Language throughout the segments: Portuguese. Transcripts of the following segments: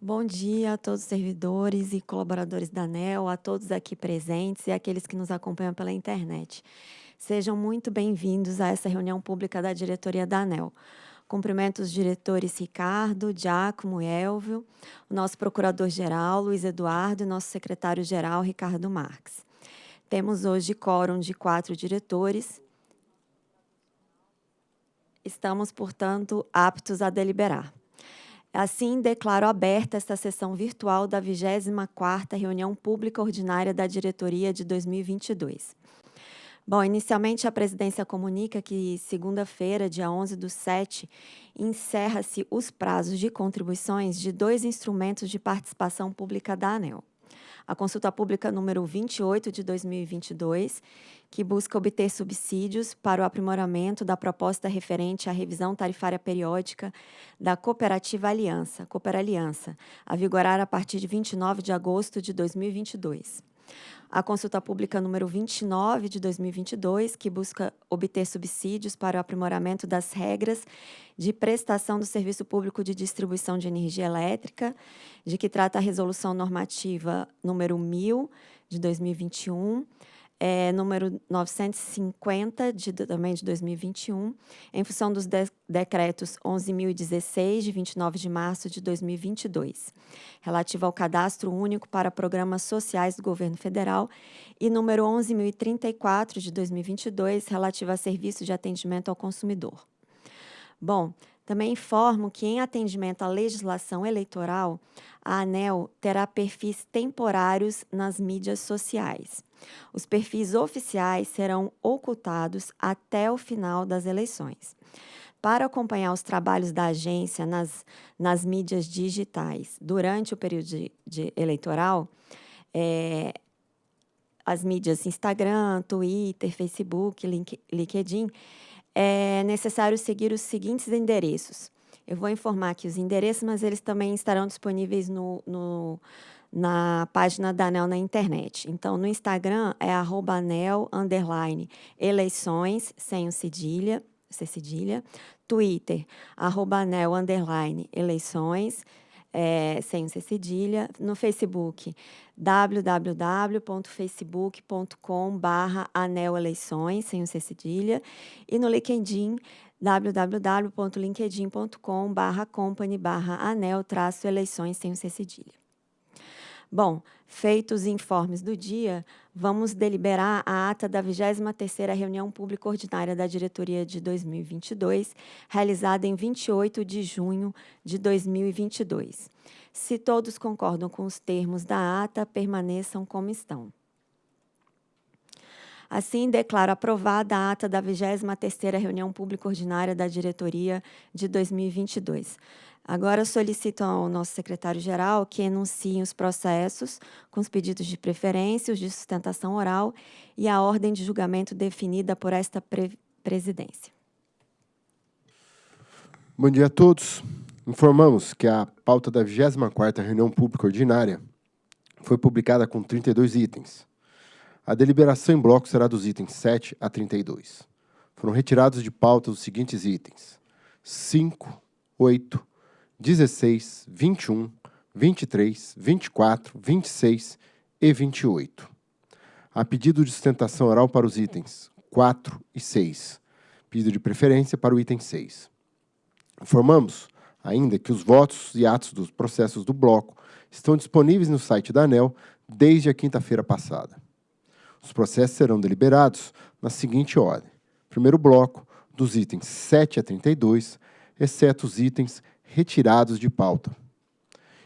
Bom dia a todos os servidores e colaboradores da ANEL, a todos aqui presentes e aqueles que nos acompanham pela internet. Sejam muito bem-vindos a essa reunião pública da diretoria da ANEL. Cumprimento os diretores Ricardo, Giacomo, Elvio, o nosso procurador-geral, Luiz Eduardo, e nosso secretário-geral, Ricardo Marques. Temos hoje quórum de quatro diretores. Estamos, portanto, aptos a deliberar. Assim, declaro aberta esta sessão virtual da 24ª Reunião Pública Ordinária da Diretoria de 2022. Bom, inicialmente a presidência comunica que segunda-feira, dia 11 do 7, encerra-se os prazos de contribuições de dois instrumentos de participação pública da ANEL. A consulta pública número 28 de 2022, que busca obter subsídios para o aprimoramento da proposta referente à revisão tarifária periódica da Cooperativa Aliança, Cooper Aliança, a vigorar a partir de 29 de agosto de 2022 a consulta pública número 29 de 2022, que busca obter subsídios para o aprimoramento das regras de prestação do serviço público de distribuição de energia elétrica, de que trata a resolução normativa número 1000 de 2021, é, número 950, de, também de 2021, em função dos de decretos 11.016, de 29 de março de 2022, relativo ao cadastro único para programas sociais do governo federal, e número 11.034, de 2022, relativo a serviço de atendimento ao consumidor. Bom, também informo que, em atendimento à legislação eleitoral, a ANEL terá perfis temporários nas mídias sociais. Os perfis oficiais serão ocultados até o final das eleições. Para acompanhar os trabalhos da agência nas, nas mídias digitais durante o período de, de eleitoral, é, as mídias Instagram, Twitter, Facebook, Link, LinkedIn, é necessário seguir os seguintes endereços. Eu vou informar aqui os endereços, mas eles também estarão disponíveis no, no na página da ANEL na internet. Então, no Instagram é arroba ANEL, underline, eleições, sem o cedilha, sem cedilha. Twitter, arroba ANEL, underline, eleições, é, sem o cedilha. No Facebook, www.facebook.com barra aneleições, sem o cedilha. E no LinkedIn, www.linkedin.com barra company barra anel traço eleições sem o cedilha. Bom, feitos os informes do dia, vamos deliberar a ata da 23ª Reunião Pública Ordinária da Diretoria de 2022, realizada em 28 de junho de 2022. Se todos concordam com os termos da ata, permaneçam como estão. Assim, declaro aprovada a ata da 23ª Reunião Pública Ordinária da Diretoria de 2022. Agora solicito ao nosso secretário-geral que enuncie os processos com os pedidos de preferência, os de sustentação oral e a ordem de julgamento definida por esta pre presidência. Bom dia a todos. Informamos que a pauta da 24ª reunião pública ordinária foi publicada com 32 itens. A deliberação em bloco será dos itens 7 a 32. Foram retirados de pauta os seguintes itens: 5, 8, 16, 21, 23, 24, 26 e 28. Há pedido de sustentação oral para os itens 4 e 6. Pedido de preferência para o item 6. Informamos ainda que os votos e atos dos processos do bloco estão disponíveis no site da ANEL desde a quinta-feira passada. Os processos serão deliberados na seguinte ordem. Primeiro bloco, dos itens 7 a 32, exceto os itens retirados de pauta.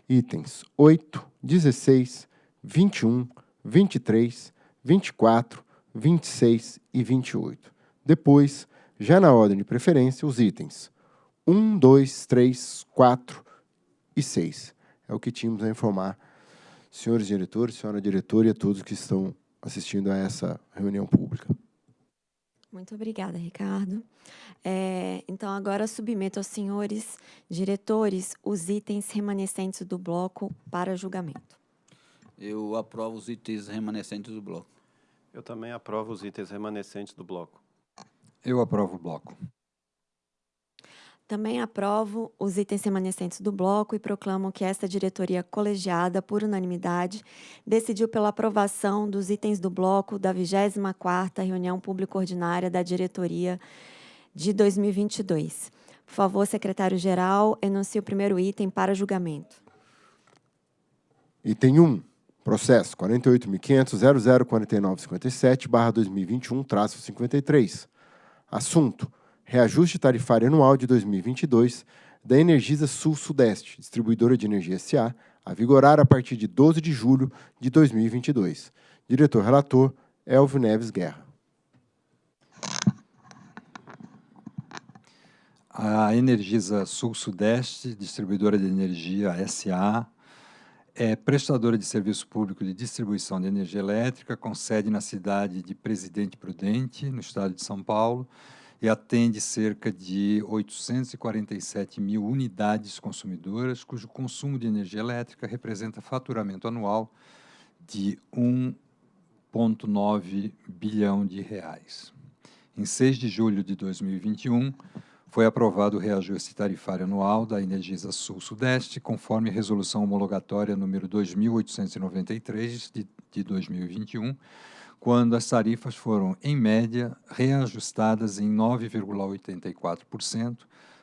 Itens 8, 16, 21, 23, 24, 26 e 28. Depois, já na ordem de preferência, os itens 1, 2, 3, 4 e 6. É o que tínhamos a informar, senhores diretores, senhora diretora e a todos que estão assistindo a essa reunião pública. Muito obrigada, Ricardo. É, então, agora submeto aos senhores diretores os itens remanescentes do bloco para julgamento. Eu aprovo os itens remanescentes do bloco. Eu também aprovo os itens remanescentes do bloco. Eu aprovo o bloco. Também aprovo os itens remanescentes do bloco e proclamo que esta diretoria colegiada, por unanimidade, decidiu pela aprovação dos itens do bloco da 24ª reunião pública ordinária da diretoria de 2022. Por favor, secretário-geral, enuncie o primeiro item para julgamento. Item 1. Processo 48.500.004957-2021-53. Assunto: Reajuste tarifário anual de 2022 da Energisa Sul-Sudeste, distribuidora de energia SA, a vigorar a partir de 12 de julho de 2022. Diretor-relator, Elvio Neves Guerra. A Energisa Sul-Sudeste, distribuidora de energia SA, é prestadora de serviço público de distribuição de energia elétrica, com sede na cidade de Presidente Prudente, no estado de São Paulo, e atende cerca de 847 mil unidades consumidoras, cujo consumo de energia elétrica representa faturamento anual de 1,9 bilhão de reais. Em 6 de julho de 2021, foi aprovado o reajuste tarifário anual da Energisa Sul-Sudeste, conforme resolução homologatória número 2893 de, de 2021, quando as tarifas foram, em média, reajustadas em 9,84%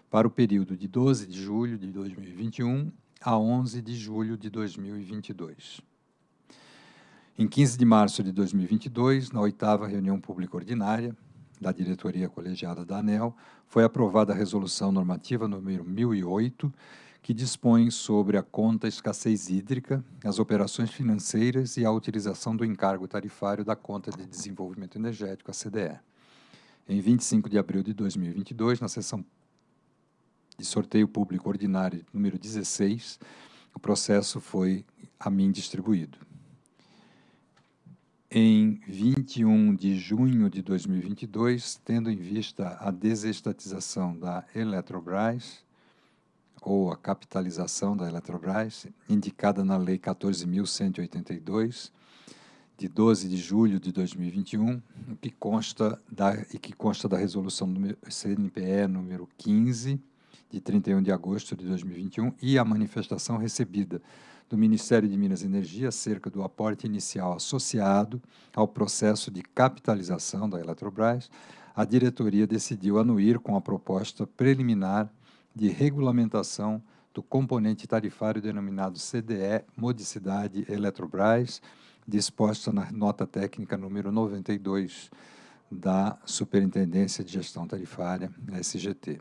para o período de 12 de julho de 2021 a 11 de julho de 2022. Em 15 de março de 2022, na oitava reunião pública ordinária, da diretoria colegiada da ANEL, foi aprovada a resolução normativa número 1008, que dispõe sobre a conta escassez hídrica, as operações financeiras e a utilização do encargo tarifário da conta de desenvolvimento energético, a CDE. Em 25 de abril de 2022, na sessão de sorteio público ordinário número 16, o processo foi a mim distribuído em 21 de junho de 2022, tendo em vista a desestatização da Eletrobras, ou a capitalização da Eletrobras, indicada na Lei 14.182, de 12 de julho de 2021, que consta da, e que consta da resolução do CNPE número 15, de 31 de agosto de 2021, e a manifestação recebida do Ministério de Minas e Energia acerca do aporte inicial associado ao processo de capitalização da Eletrobras, a diretoria decidiu anuir com a proposta preliminar de regulamentação do componente tarifário denominado CDE Modicidade Eletrobras, disposta na nota técnica número 92 da Superintendência de Gestão Tarifária, SGT.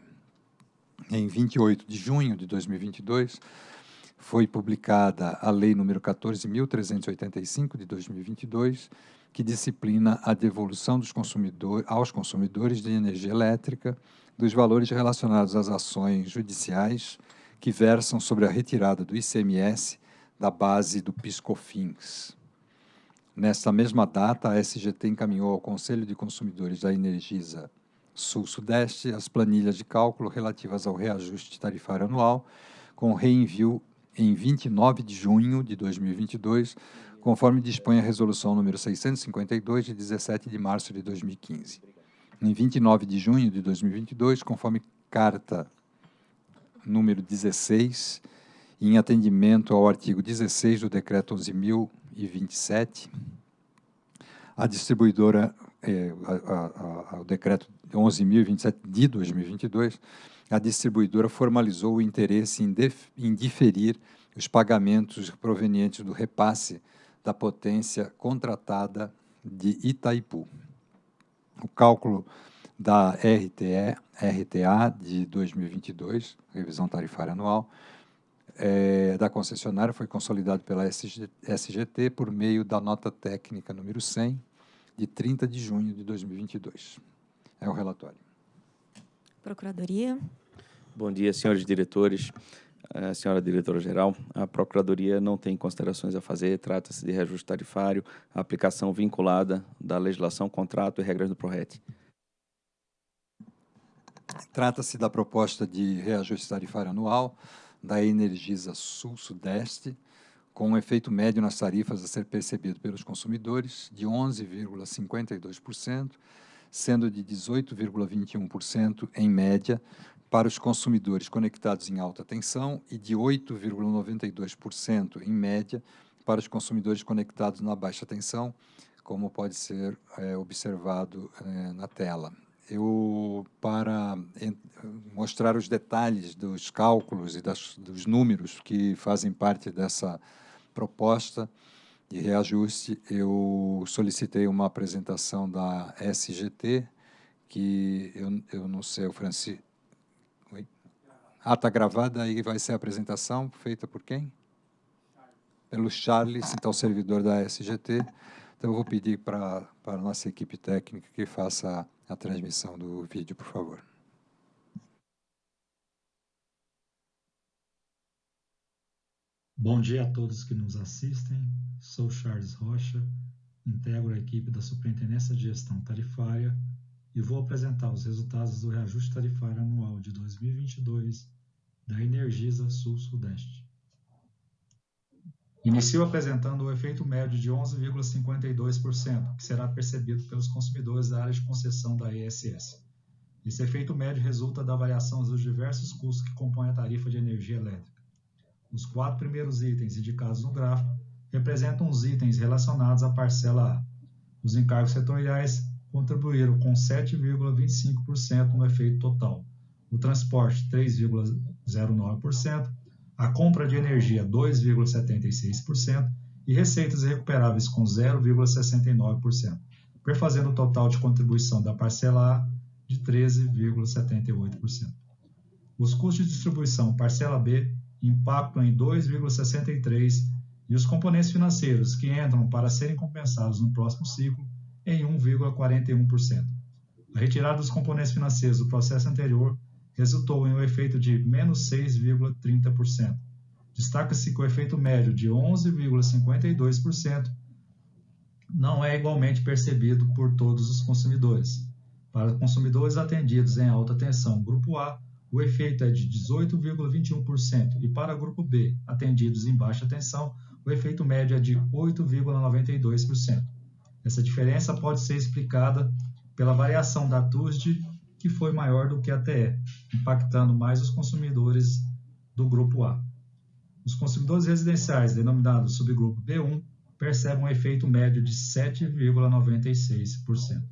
Em 28 de junho de 2022, foi publicada a Lei número 14.385 de 2022, que disciplina a devolução consumidor, aos consumidores de energia elétrica dos valores relacionados às ações judiciais que versam sobre a retirada do ICMS da base do PiscoFins. Nesta mesma data, a SGT encaminhou ao Conselho de Consumidores da Energisa Sul-Sudeste as planilhas de cálculo relativas ao reajuste tarifário anual, com reenvio em 29 de junho de 2022, conforme dispõe a resolução número 652 de 17 de março de 2015. Em 29 de junho de 2022, conforme carta número 16, em atendimento ao artigo 16 do decreto 11.027, a distribuidora, eh, a, a, a, o decreto 11.027 de 2022, a distribuidora formalizou o interesse em, em diferir os pagamentos provenientes do repasse da potência contratada de Itaipu. O cálculo da RTE, RTA de 2022, revisão tarifária anual, é, da concessionária foi consolidado pela SG, SGT por meio da nota técnica número 100, de 30 de junho de 2022. É o relatório. Procuradoria. Bom dia, senhores diretores, senhora diretora-geral. A Procuradoria não tem considerações a fazer, trata-se de reajuste tarifário, aplicação vinculada da legislação, contrato e regras do PRORET. Trata-se da proposta de reajuste tarifário anual da Energisa Sul-Sudeste, com um efeito médio nas tarifas a ser percebido pelos consumidores de 11,52%, sendo de 18,21% em média para os consumidores conectados em alta tensão e de 8,92%, em média, para os consumidores conectados na baixa tensão, como pode ser é, observado é, na tela. Eu, para mostrar os detalhes dos cálculos e das, dos números que fazem parte dessa proposta de reajuste, eu solicitei uma apresentação da SGT, que eu, eu não sei, o Francisco... Ah, está gravada aí, vai ser a apresentação feita por quem? Pelo Charles, então servidor da SGT. Então, eu vou pedir para, a nossa equipe técnica que faça a transmissão do vídeo, por favor. Bom dia a todos que nos assistem. Sou Charles Rocha, integro a equipe da Superintendência de Gestão Tarifária e vou apresentar os resultados do reajuste tarifário anual de 2022 da Energisa Sul-Sudeste. Inicio apresentando o efeito médio de 11,52%, que será percebido pelos consumidores da área de concessão da ESS. Esse efeito médio resulta da variação dos diversos custos que compõem a tarifa de energia elétrica. Os quatro primeiros itens indicados no gráfico representam os itens relacionados à parcela A. Os encargos setoriais contribuíram com 7,25% no efeito total, o transporte 3,09%, a compra de energia 2,76% e receitas recuperáveis com 0,69%, perfazendo o total de contribuição da parcela A de 13,78%. Os custos de distribuição parcela B impactam em 2,63% e os componentes financeiros que entram para serem compensados no próximo ciclo em 1,41%. A retirada dos componentes financeiros do processo anterior resultou em um efeito de menos 6,30%. Destaca-se que o efeito médio de 11,52% não é igualmente percebido por todos os consumidores. Para consumidores atendidos em alta tensão grupo A, o efeito é de 18,21% e para grupo B, atendidos em baixa tensão, o efeito médio é de 8,92%. Essa diferença pode ser explicada pela variação da TUSD, que foi maior do que a TE, impactando mais os consumidores do grupo A. Os consumidores residenciais, denominados subgrupo B1, percebem um efeito médio de 7,96%.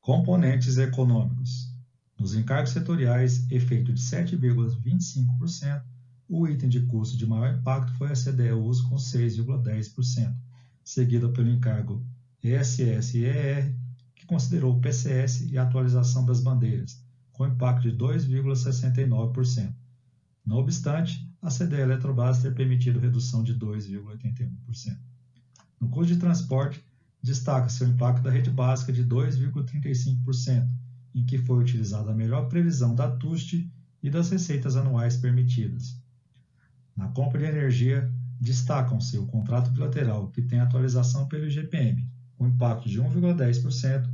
Componentes econômicos. Nos encargos setoriais, efeito de 7,25%, o item de custo de maior impacto foi a CDE uso com 6,10%, seguida pelo encargo ESS e ER, que considerou o PCS e a atualização das bandeiras, com impacto de 2,69%. Não obstante, a CDE Eletrobras ter permitido redução de 2,81%. No custo de transporte, destaca-se o impacto da rede básica de 2,35%, em que foi utilizada a melhor previsão da TUST e das receitas anuais permitidas. Na compra de energia, destacam-se o contrato bilateral, que tem atualização pelo IGPM, com impacto de 1,10%,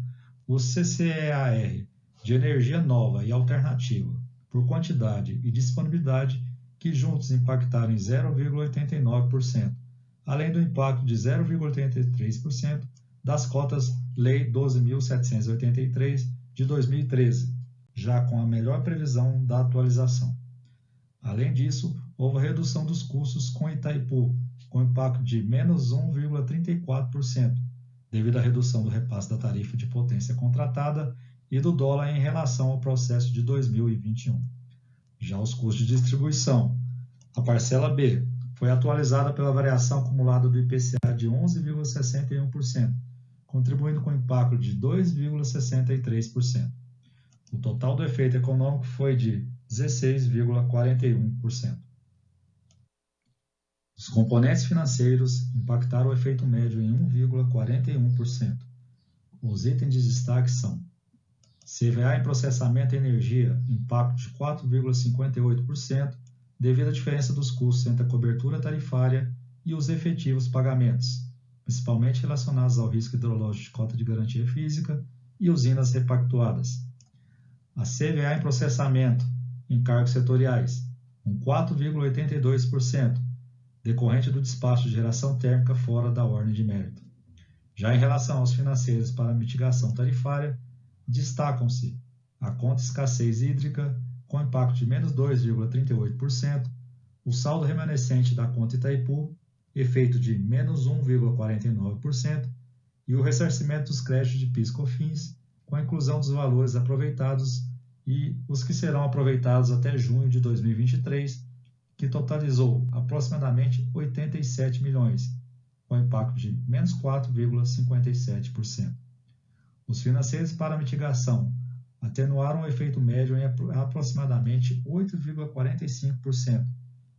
o CCEAR, de energia nova e alternativa, por quantidade e disponibilidade, que juntos impactaram em 0,89%, além do impacto de 0,83% das cotas Lei 12.783 de 2013, já com a melhor previsão da atualização. Além disso, houve a redução dos custos com Itaipu, com impacto de menos 1,34%, devido à redução do repasse da tarifa de potência contratada e do dólar em relação ao processo de 2021. Já os custos de distribuição. A parcela B foi atualizada pela variação acumulada do IPCA de 11,61%, contribuindo com impacto de 2,63%. O total do efeito econômico foi de 16,41%. Os componentes financeiros impactaram o efeito médio em 1,41%. Os itens de destaque são CVA em processamento e energia, impacto de 4,58%, devido à diferença dos custos entre a cobertura tarifária e os efetivos pagamentos, principalmente relacionados ao risco hidrológico de cota de garantia física e usinas repactuadas. A CVA em processamento, encargos setoriais, com 4,82%, decorrente do despacho de geração térmica fora da ordem de mérito. Já em relação aos financeiros para mitigação tarifária, destacam-se a conta escassez hídrica, com impacto de menos 2,38%, o saldo remanescente da conta Itaipu, efeito de menos 1,49%, e o ressarcimento dos créditos de PIS/COFINS, com a inclusão dos valores aproveitados e os que serão aproveitados até junho de 2023, que totalizou aproximadamente 87 milhões, com impacto de menos 4,57%. Os financeiros para mitigação atenuaram o efeito médio em aproximadamente 8,45%,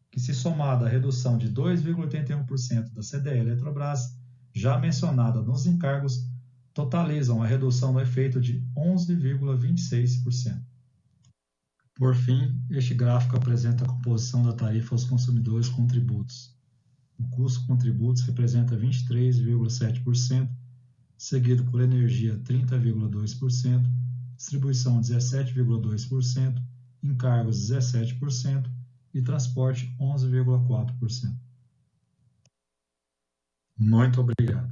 que se somado à redução de 2,81% da CDE Eletrobras, já mencionada nos encargos, totalizam a redução do efeito de 11,26%. Por fim, este gráfico apresenta a composição da tarifa aos consumidores com tributos. O custo com tributos representa 23,7%, seguido por energia 30,2%, distribuição 17,2%, encargos 17% e transporte 11,4%. Muito obrigado.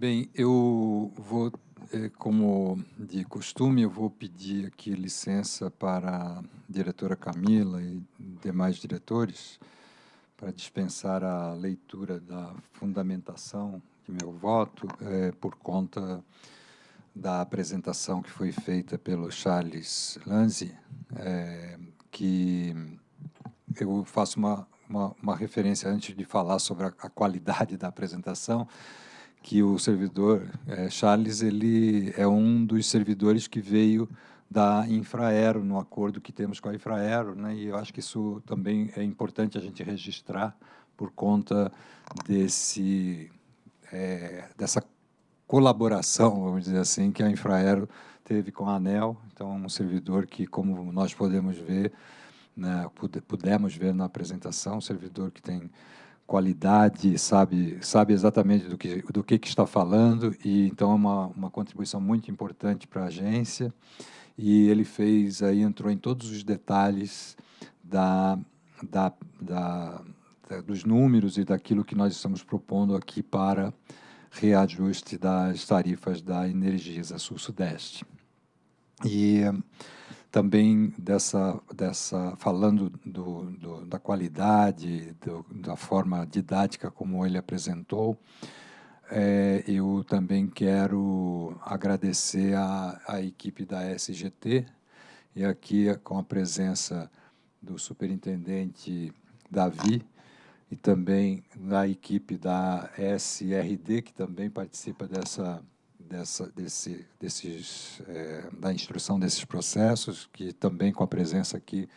Bem, eu vou, eh, como de costume, eu vou pedir aqui licença para a diretora Camila e demais diretores para dispensar a leitura da fundamentação de meu voto eh, por conta da apresentação que foi feita pelo Charles Lanzi, eh, que eu faço uma, uma, uma, referência antes de falar sobre a, a qualidade da apresentação, que o servidor é, Charles ele é um dos servidores que veio da Infraero no acordo que temos com a Infraero, né? E eu acho que isso também é importante a gente registrar por conta desse é, dessa colaboração, vamos dizer assim, que a Infraero teve com a ANEL. Então, um servidor que, como nós podemos ver, né, pudemos ver na apresentação, um servidor que tem qualidade, sabe, sabe exatamente do que, do que, que está falando, e então é uma, uma contribuição muito importante para a agência, e ele fez, aí entrou em todos os detalhes da, da, da, da dos números e daquilo que nós estamos propondo aqui para reajuste das tarifas da Energisa Sul-Sudeste. E também dessa, dessa falando do, do, da qualidade, do, da forma didática como ele apresentou, é, eu também quero agradecer a, a equipe da SGT, e aqui com a presença do superintendente Davi, e também da equipe da SRD, que também participa dessa dessa, desse, desses, é, da instrução desses processos, que também com a presença aqui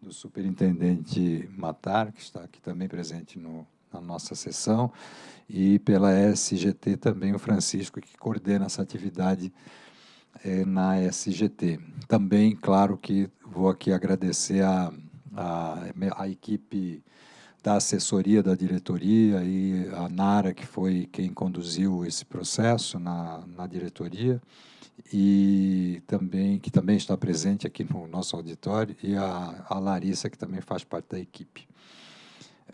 do superintendente Matar, que está aqui também presente no, na nossa sessão, e pela SGT também o Francisco, que coordena essa atividade é, na SGT. Também, claro que vou aqui agradecer a, a, a equipe da assessoria da diretoria e a Nara, que foi quem conduziu esse processo na, na diretoria, e também que também está presente aqui no nosso auditório, e a, a Larissa, que também faz parte da equipe.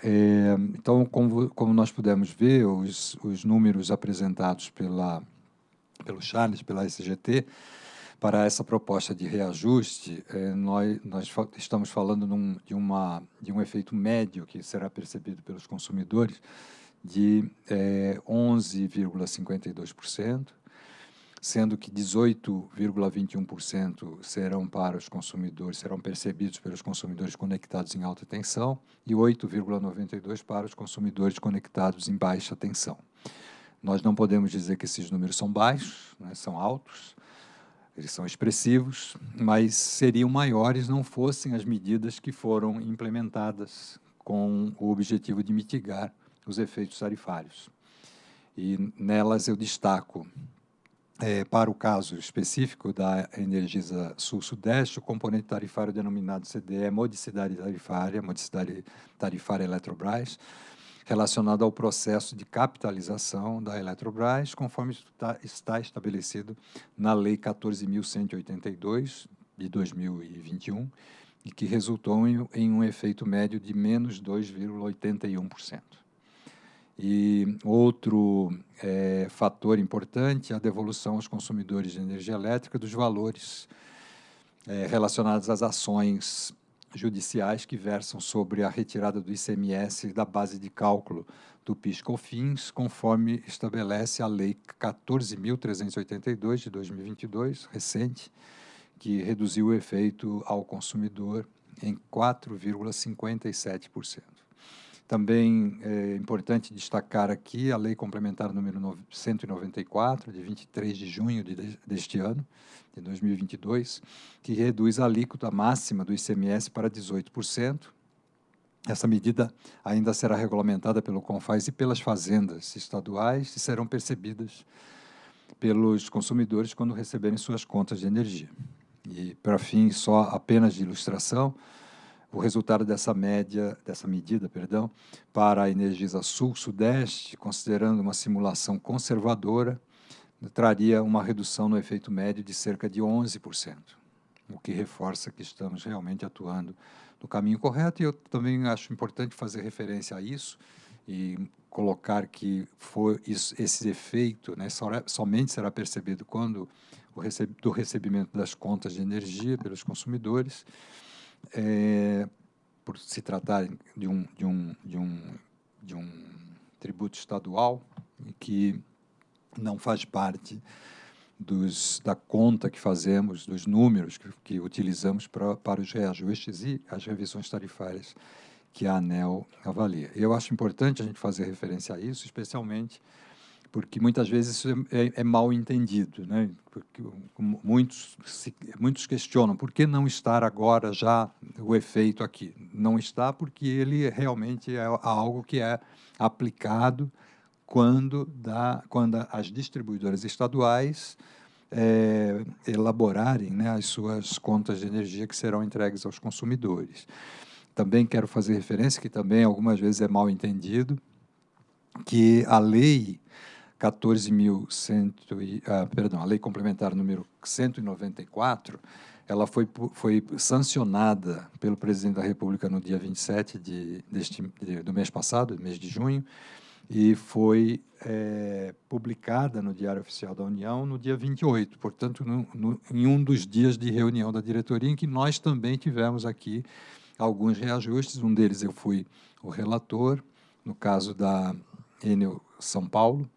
É, então, como, como nós pudemos ver, os, os números apresentados pela, pelo Charles, pela SGT, para essa proposta de reajuste, eh, nós, nós estamos falando num, de, uma, de um efeito médio que será percebido pelos consumidores de eh, 11,52%, sendo que 18,21% serão para os consumidores, serão percebidos pelos consumidores conectados em alta tensão e 8,92% para os consumidores conectados em baixa tensão. Nós não podemos dizer que esses números são baixos, né, são altos, eles são expressivos, mas seriam maiores não fossem as medidas que foram implementadas com o objetivo de mitigar os efeitos tarifários. E nelas eu destaco, é, para o caso específico da Energisa Sul-Sudeste, o componente tarifário denominado CDE, modicidade tarifária, modicidade tarifária Eletrobras, relacionado ao processo de capitalização da Eletrobras, conforme está, estabelecido na Lei 14.182, de 2021, e que resultou em, em um efeito médio de menos 2,81%. E outro é, fator importante é a devolução aos consumidores de energia elétrica dos valores é, relacionados às ações judiciais que versam sobre a retirada do ICMS da base de cálculo do PIS/COFINS, conforme estabelece a Lei 14.382 de 2022, recente, que reduziu o efeito ao consumidor em 4,57%. Também é importante destacar aqui a Lei Complementar número 194, de 23 de junho de, deste ano, de 2022, que reduz a alíquota máxima do ICMS para 18%. Essa medida ainda será regulamentada pelo CONFAS e pelas fazendas estaduais e serão percebidas pelos consumidores quando receberem suas contas de energia. E, para fim só apenas de ilustração, o resultado dessa média, dessa medida, perdão, para a Energisa Sul-Sudeste, considerando uma simulação conservadora, traria uma redução no efeito médio de cerca de 11%, o que reforça que estamos realmente atuando no caminho correto. E eu também acho importante fazer referência a isso e colocar que foi isso, esse efeito né, somente será percebido quando o do recebimento das contas de energia pelos consumidores, é, por se tratar de um, de um, de um, de um tributo estadual que não faz parte dos, da conta que fazemos, dos números que, que utilizamos pra, para os reajustes e as revisões tarifárias que a ANEL avalia. Eu acho importante a gente fazer referência a isso, especialmente porque muitas vezes isso é, é, é mal entendido, né? Porque muitos se, muitos questionam por que não estar agora já o efeito aqui. Não está porque ele realmente é algo que é aplicado quando, dá, quando as distribuidoras estaduais é, elaborarem né, as suas contas de energia que serão entregues aos consumidores. Também quero fazer referência, que também algumas vezes é mal entendido, que a lei 14.100, ah, perdão, a lei complementar número 194, ela foi, foi sancionada pelo presidente da República no dia 27 de, deste, de, do mês passado, mês de junho, e foi é, publicada no Diário Oficial da União no dia 28, portanto, no, no, em um dos dias de reunião da diretoria, em que nós também tivemos aqui alguns reajustes, um deles eu fui o relator, no caso da Enel São Paulo,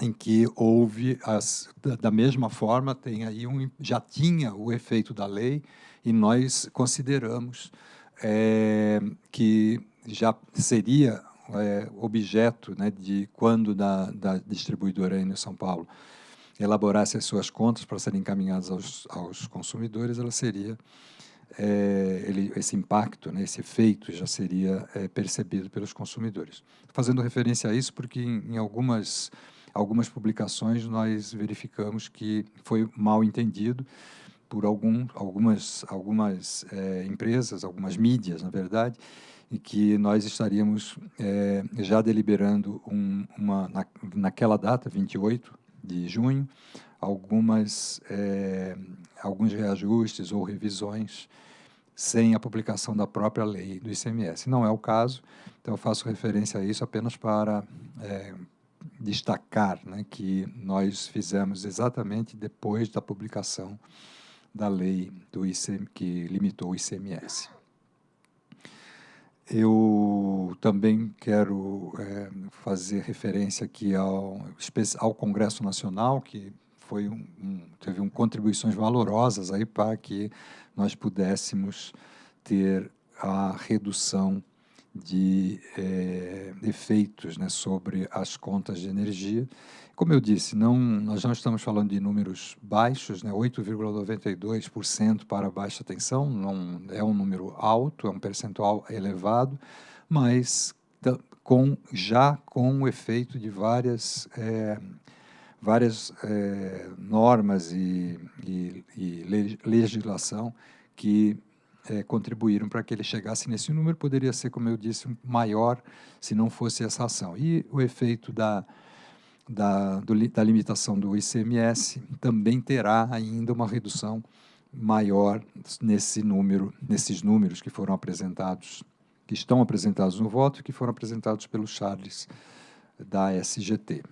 em que houve, as, da mesma forma, tem aí um, já tinha o efeito da lei, e nós consideramos é, que já seria é, objeto né, de quando da, da distribuidora em São Paulo elaborasse as suas contas para serem encaminhadas aos, aos consumidores, ela seria é, ele, esse impacto, né, esse efeito já seria é, percebido pelos consumidores. Fazendo referência a isso, porque em, em, algumas, algumas publicações nós verificamos que foi mal entendido por algum, algumas, algumas é, empresas, algumas mídias, na verdade, e que nós estaríamos é, já deliberando um, uma, na, naquela data, 28 de junho, algumas, é, alguns reajustes ou revisões sem a publicação da própria lei do ICMS. Não é o caso, então eu faço referência a isso apenas para é, destacar né, que nós fizemos exatamente depois da publicação da lei do ICM, que limitou o ICMS. Eu também quero é, fazer referência aqui ao, ao Congresso Nacional, que foi um, um, teve um, contribuições valorosas aí para que nós pudéssemos ter a redução de é, efeitos né, sobre as contas de energia. Como eu disse, não, nós não estamos falando de números baixos, né, 8,92% para baixa tensão, não é um número alto, é um percentual elevado, mas com, já com o efeito de várias, é, várias é, normas e, e, e legislação que é, contribuíram para que ele chegasse nesse número, poderia ser, como eu disse, maior se não fosse essa ação. E o efeito da, da, do, da limitação do ICMS também terá ainda uma redução maior nesse número, nesses números que foram apresentados que estão apresentados no voto e que foram apresentados pelo Charles da SGT.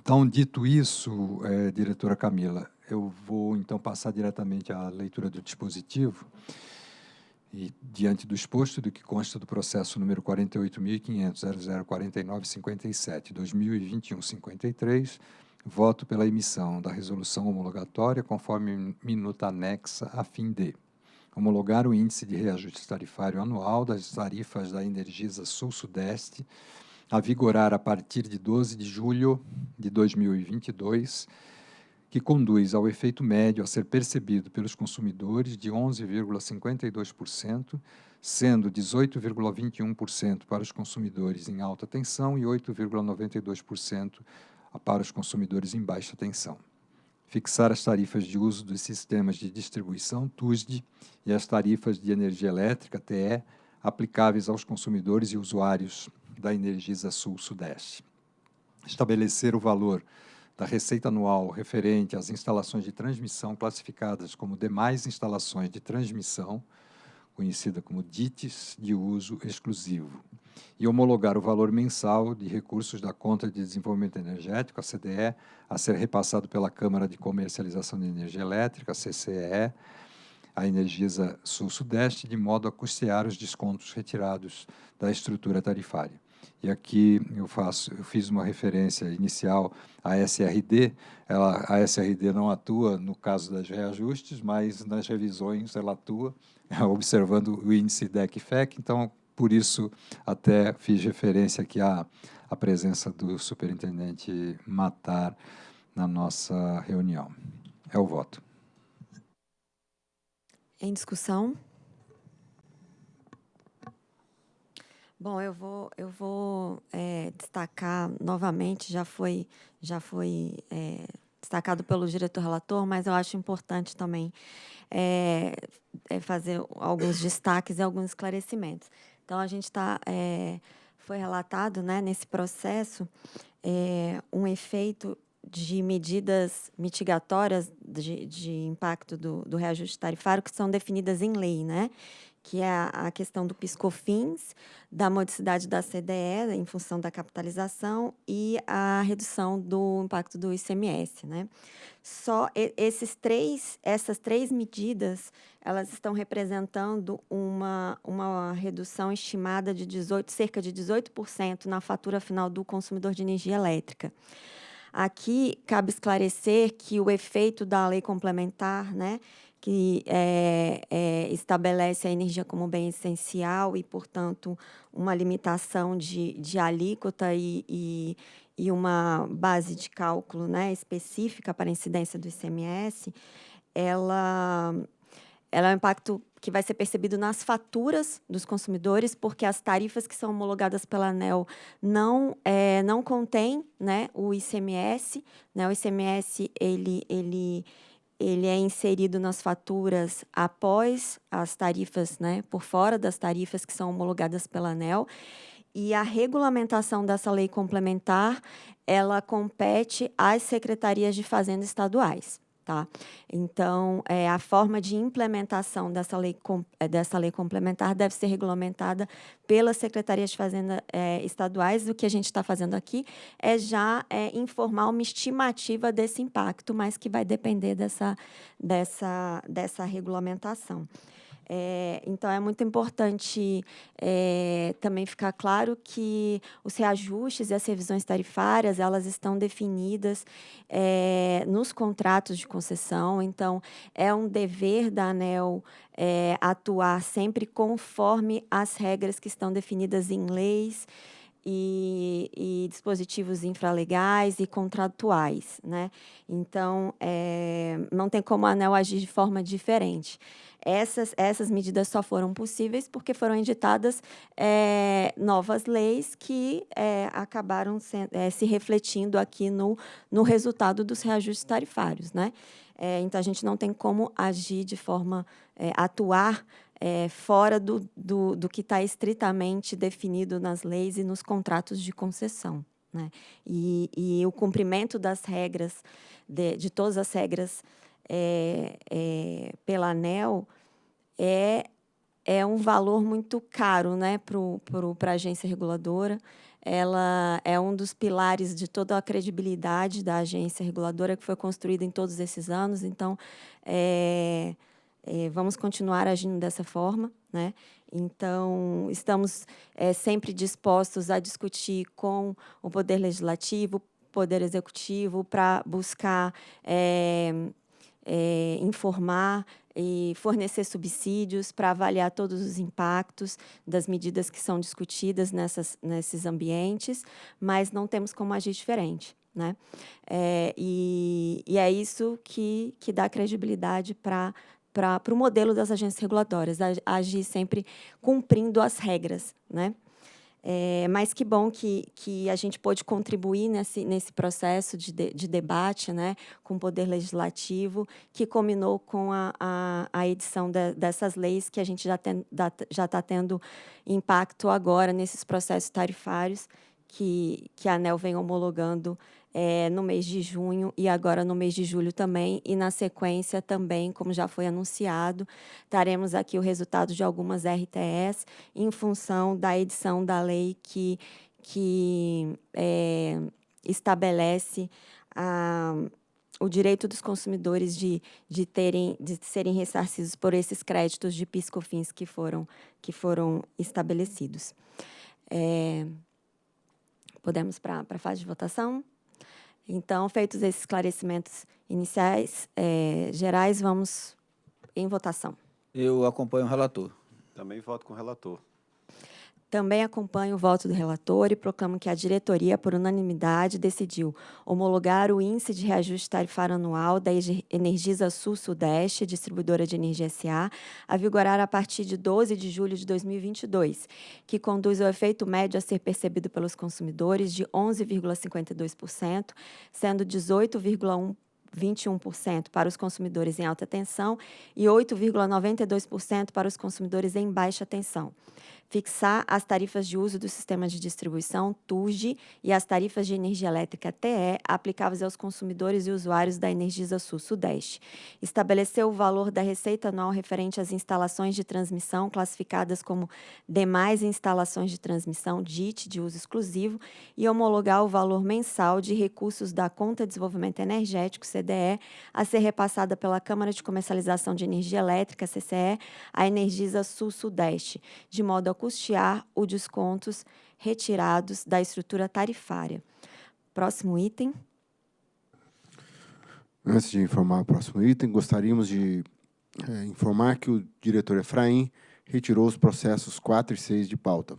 Então, dito isso, é, diretora Camila, eu vou então passar diretamente à leitura do dispositivo. E, diante do exposto do que consta do processo número 48.500.004957, 2021-53, voto pela emissão da resolução homologatória conforme minuta anexa a fim de homologar o índice de reajuste tarifário anual das tarifas da Energisa Sul-Sudeste a vigorar a partir de 12 de julho de 2022, que conduz ao efeito médio a ser percebido pelos consumidores de 11,52%, sendo 18,21% para os consumidores em alta tensão e 8,92% para os consumidores em baixa tensão. Fixar as tarifas de uso dos sistemas de distribuição TUSD e as tarifas de energia elétrica TE aplicáveis aos consumidores e usuários da Energisa Sul-Sudeste. Estabelecer o valor da receita anual referente às instalações de transmissão classificadas como demais instalações de transmissão, conhecida como DITs de uso exclusivo, e homologar o valor mensal de recursos da Conta de Desenvolvimento Energético, a CDE, a ser repassado pela Câmara de Comercialização de Energia Elétrica, a CCE, a Energisa Sul-Sudeste, de modo a custear os descontos retirados da estrutura tarifária. E aqui eu faço, eu fiz uma referência inicial à SRD. Ela, a SRD não atua no caso das reajustes, mas nas revisões ela atua, observando o índice DEC-FEC. Então, por isso, até fiz referência aqui à, à presença do superintendente Matar na nossa reunião. É o voto. Em discussão? Bom, eu vou, eu vou é, destacar novamente, já foi, já foi é, destacado pelo diretor relator, mas eu acho importante também é, fazer alguns destaques e alguns esclarecimentos. Então, a gente está, foi relatado né, nesse processo um efeito de medidas mitigatórias de, de impacto do, do reajuste tarifário que são definidas em lei, né? Que é a questão do piscofins, da modicidade da CDE em função da capitalização e a redução do impacto do ICMS, né? Só esses três, essas três medidas, elas estão representando uma, uma redução estimada de 18, cerca de 18% na fatura final do consumidor de energia elétrica. Aqui cabe esclarecer que o efeito da lei complementar, né, que é, é, estabelece a energia como bem essencial e, portanto, uma limitação de, de alíquota e, e, e uma base de cálculo né, específica para a incidência do ICMS, ela, ela é um impacto que vai ser percebido nas faturas dos consumidores, porque as tarifas que são homologadas pela ANEL não, é, não contêm né, o ICMS. Né, o ICMS, ele... ele ele é inserido nas faturas após as tarifas, né, por fora das tarifas que são homologadas pela ANEL, e a regulamentação dessa lei complementar, ela compete às secretarias de fazenda estaduais. Tá? Então, é, a forma de implementação dessa lei, é, dessa lei complementar deve ser regulamentada pelas secretarias de fazenda é, estaduais. O que a gente está fazendo aqui é já é, informar uma estimativa desse impacto, mas que vai depender dessa, dessa, dessa regulamentação. É, então, é muito importante é, também ficar claro que os reajustes e as revisões tarifárias, elas estão definidas é, nos contratos de concessão. Então, é um dever da ANEL é, atuar sempre conforme as regras que estão definidas em leis, e, e, dispositivos infralegais e contratuais. Né? Então, é, não tem como a ANEL agir de forma diferente. Essas, essas medidas só foram possíveis porque foram editadas é, novas leis que é, acabaram se, é, se refletindo aqui no, no resultado dos reajustes tarifários. Né? É, então, a gente não tem como agir de forma, é, atuar é, fora do, do, do que está estritamente definido nas leis e nos contratos de concessão. Né? E, e o cumprimento das regras, de, de todas as regras é, é, pela ANEL, é, é um valor muito caro né, para a agência reguladora. Ela é um dos pilares de toda a credibilidade da agência reguladora que foi construída em todos esses anos. Então, é, é, vamos continuar agindo dessa forma. Né? Então, estamos é, sempre dispostos a discutir com o Poder Legislativo, Poder Executivo, para buscar é, é, informar e fornecer subsídios para avaliar todos os impactos das medidas que são discutidas nessas, nesses ambientes, mas não temos como agir diferente. Né? É, e, e, é isso que, que dá credibilidade para para o modelo das agências regulatórias, agir sempre cumprindo as regras. Né? É, mas que bom que, que a gente pôde contribuir nesse, nesse processo de, de, de debate né, com o Poder Legislativo, que combinou com a, a, a edição de, dessas leis que a gente já está tendo impacto agora nesses processos tarifários que, que a ANEL vem homologando é, no mês de junho e agora no mês de julho também. E na sequência também, como já foi anunciado, daremos aqui o resultado de algumas RTS em função da edição da lei que, que é, estabelece a, o direito dos consumidores de, de, terem, de serem ressarcidos por esses créditos de piscofins que foram, que foram estabelecidos. É, podemos para a fase de votação? Então, feitos esses esclarecimentos iniciais, é, gerais, vamos em votação. Eu acompanho o relator. Também voto com o relator. Também acompanho o voto do relator e proclamo que a diretoria, por unanimidade, decidiu homologar o índice de reajuste tarifário anual da Energisa Sul-Sudeste, distribuidora de energia SA, a vigorar a partir de 12 de julho de 2022, que conduz ao efeito médio a ser percebido pelos consumidores de 11,52%, sendo 18,1% 21% para os consumidores em alta tensão e 8,92% para os consumidores em baixa tensão fixar as tarifas de uso do sistema de distribuição TURG e as tarifas de energia elétrica TE aplicáveis aos consumidores e usuários da Energisa Sul-Sudeste. Estabeleceu o valor da receita anual referente às instalações de transmissão classificadas como demais instalações de transmissão DIT de uso exclusivo e homologar o valor mensal de recursos da Conta de Desenvolvimento Energético, CDE, a ser repassada pela Câmara de Comercialização de Energia Elétrica, CCE, à Energisa Sul-Sudeste, de modo a custear os descontos retirados da estrutura tarifária. Próximo item. Antes de informar o próximo item, gostaríamos de é, informar que o diretor Efraim retirou os processos 4 e 6 de pauta.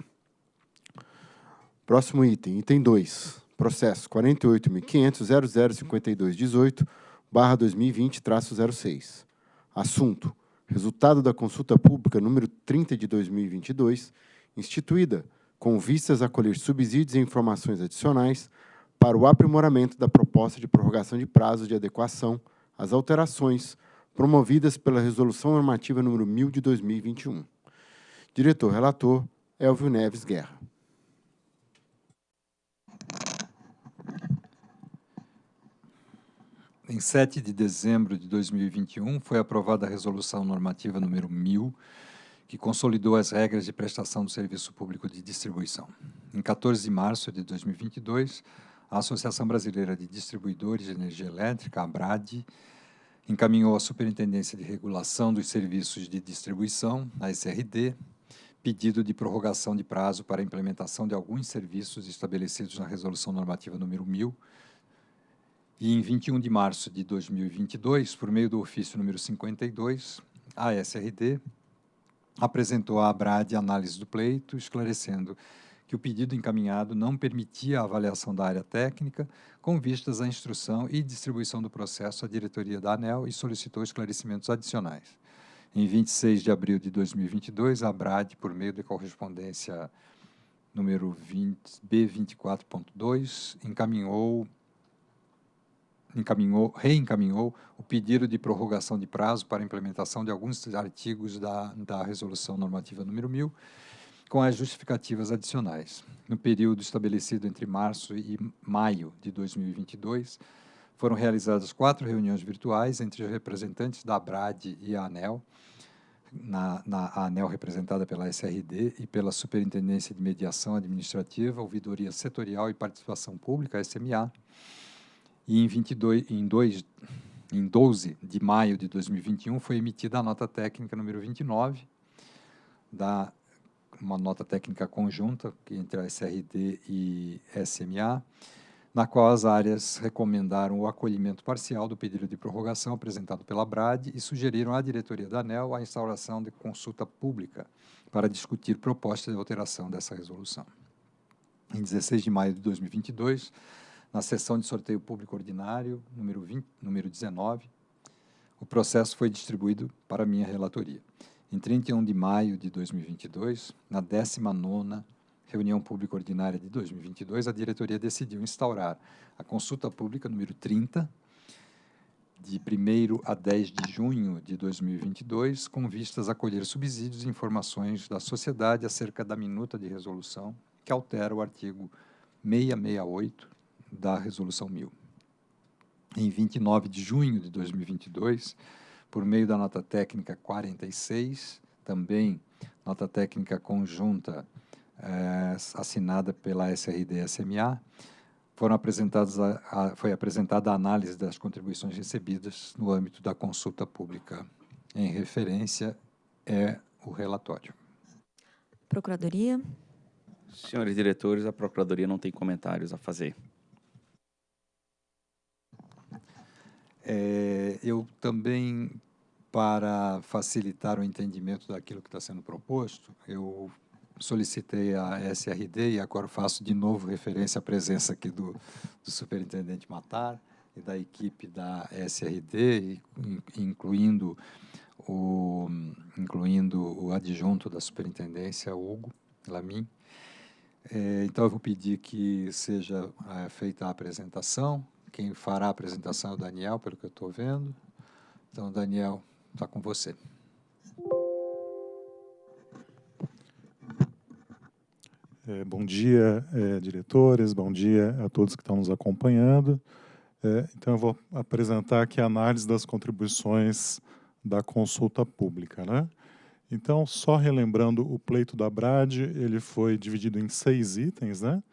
Próximo item, item 2, processo 48.500.005218, barra 2020-06. Assunto, resultado da consulta pública número 30 de 2022, instituída com vistas a colher subsídios e informações adicionais para o aprimoramento da proposta de prorrogação de prazos de adequação às alterações promovidas pela Resolução Normativa número 1000 de 2021. Diretor-relator, Elvio Neves Guerra. Em 7 de dezembro de 2021, foi aprovada a Resolução Normativa número 1000, que consolidou as regras de prestação do serviço público de distribuição. Em 14 de março de 2022, a Associação Brasileira de Distribuidores de Energia Elétrica, a ABRAD, encaminhou à Superintendência de Regulação dos Serviços de Distribuição, a SRD, pedido de prorrogação de prazo para a implementação de alguns serviços estabelecidos na Resolução Normativa número 1000, e em 21 de março de 2022, por meio do ofício número 52, a SRD apresentou à ABRAD análise do pleito, esclarecendo que o pedido encaminhado não permitia a avaliação da área técnica, com vistas à instrução e distribuição do processo à diretoria da ANEL e solicitou esclarecimentos adicionais. Em 26 de abril de 2022, a ABRAD, por meio de correspondência número 20, B24.2, encaminhou encaminhou, reencaminhou o pedido de prorrogação de prazo para implementação de alguns artigos da, da Resolução Normativa número 1000, com as justificativas adicionais. No período estabelecido entre março e maio de 2022, foram realizadas quatro reuniões virtuais entre os representantes da ABRAD e a ANEL, na, na a ANEL representada pela SRD e pela Superintendência de Mediação Administrativa, Ouvidoria Setorial e Participação Pública, SMA, e em, 22, em, 2, em 12 de maio de 2021 foi emitida a nota técnica número 29, da, uma nota técnica conjunta entre a SRD e SMA, na qual as áreas recomendaram o acolhimento parcial do pedido de prorrogação apresentado pela BRAD e sugeriram à diretoria da ANEL a instauração de consulta pública para discutir propostas de alteração dessa resolução. Em 16 de maio de 2022, na sessão de sorteio público ordinário, número, 20, número 19, o processo foi distribuído para minha relatoria. Em 31 de maio de 2022, na 19ª reunião pública ordinária de 2022, a diretoria decidiu instaurar a consulta pública número 30, de 1 a 10 de junho de 2022, com vistas a colher subsídios e informações da sociedade acerca da minuta de resolução que altera o artigo 668 da Resolução 1000. Em 29 de junho de 2022, por meio da nota técnica 46, também nota técnica conjunta é, assinada pela SRD-SMA, foram apresentadas a, a, foi apresentada a análise das contribuições recebidas no âmbito da consulta pública. Em referência é o relatório. Procuradoria. Senhores diretores, a Procuradoria não tem comentários a fazer. É, eu também, para facilitar o entendimento daquilo que está sendo proposto, eu solicitei a SRD e agora faço de novo referência à presença aqui do, do superintendente Matar e da equipe da SRD, incluindo o, incluindo o adjunto da superintendência, Hugo Lamin. É, então, eu vou pedir que seja é, feita a apresentação. Quem fará a apresentação é o Daniel, pelo que eu estou vendo. Então, Daniel, está com você. É, bom dia, é, diretores, bom dia a todos que estão nos acompanhando. É, então, eu vou apresentar aqui a análise das contribuições da consulta pública. Né? Então, só relembrando, o pleito da BRAD ele foi dividido em seis itens. Né?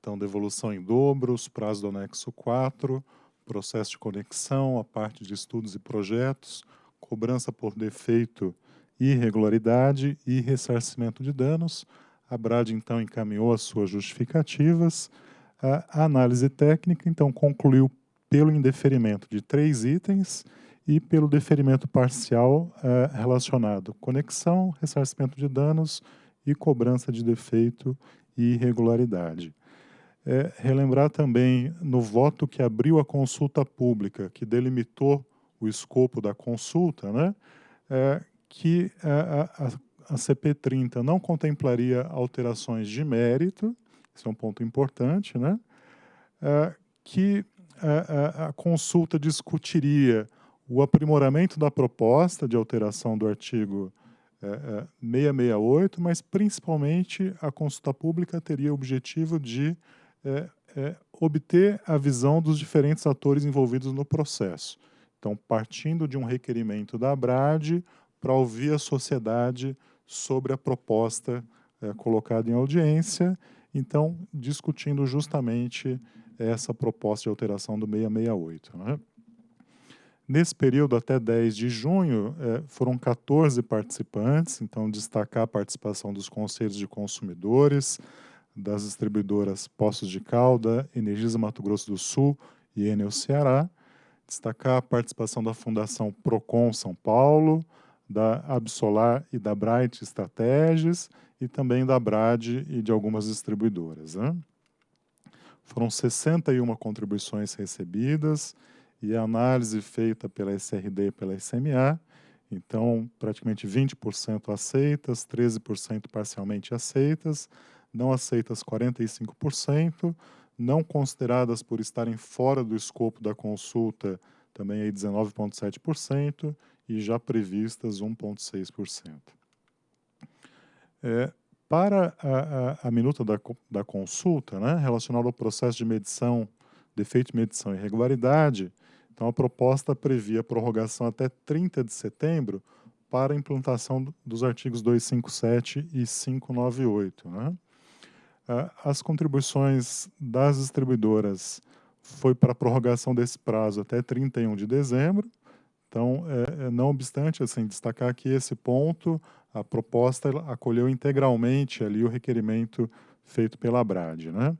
Então, devolução em dobros, prazo do anexo 4, processo de conexão, a parte de estudos e projetos, cobrança por defeito e irregularidade e ressarcimento de danos, a BRAD, então, encaminhou as suas justificativas. A análise técnica, então, concluiu pelo indeferimento de três itens e pelo deferimento parcial uh, relacionado conexão, ressarcimento de danos e cobrança de defeito e irregularidade. É, relembrar também no voto que abriu a consulta pública, que delimitou o escopo da consulta, né, é, que a, a, a CP30 não contemplaria alterações de mérito, isso é um ponto importante, né? É, que a, é, a, é, consulta discutiria o aprimoramento da proposta de alteração do artigo é, 668, mas principalmente a consulta pública teria o objetivo de é, é, obter a visão dos diferentes atores envolvidos no processo. Então, partindo de um requerimento da ABRAD para ouvir a sociedade sobre a proposta é, colocada em audiência, então discutindo justamente essa proposta de alteração do 668. Né? Nesse período, até 10 de junho, é, foram 14 participantes, então destacar a participação dos conselhos de consumidores, das distribuidoras Poços de Calda, Energisa Mato Grosso do Sul e Enel Ceará, destacar a participação da Fundação Procon São Paulo, da Absolar e da Bright Estratégias e também da Brad e de algumas distribuidoras. Né? Foram 61 contribuições recebidas e a análise feita pela SRD e pela SMA, então praticamente 20% aceitas, 13% parcialmente aceitas, não aceitas 45%, não consideradas por estarem fora do escopo da consulta também aí 19,7%, e já previstas 1,6%. É, para a, a, a, minuta da, da consulta, né, relacionada ao processo de medição, defeito de medição e irregularidade, então a proposta previa prorrogação até 30 de setembro para a implantação dos artigos 257 e 598. Né? As contribuições das distribuidoras foi para prorrogação desse prazo até 31 de dezembro. Então, é, é, não obstante, assim, destacar que esse ponto, a proposta acolheu integralmente ali o requerimento feito pela Brad. Né?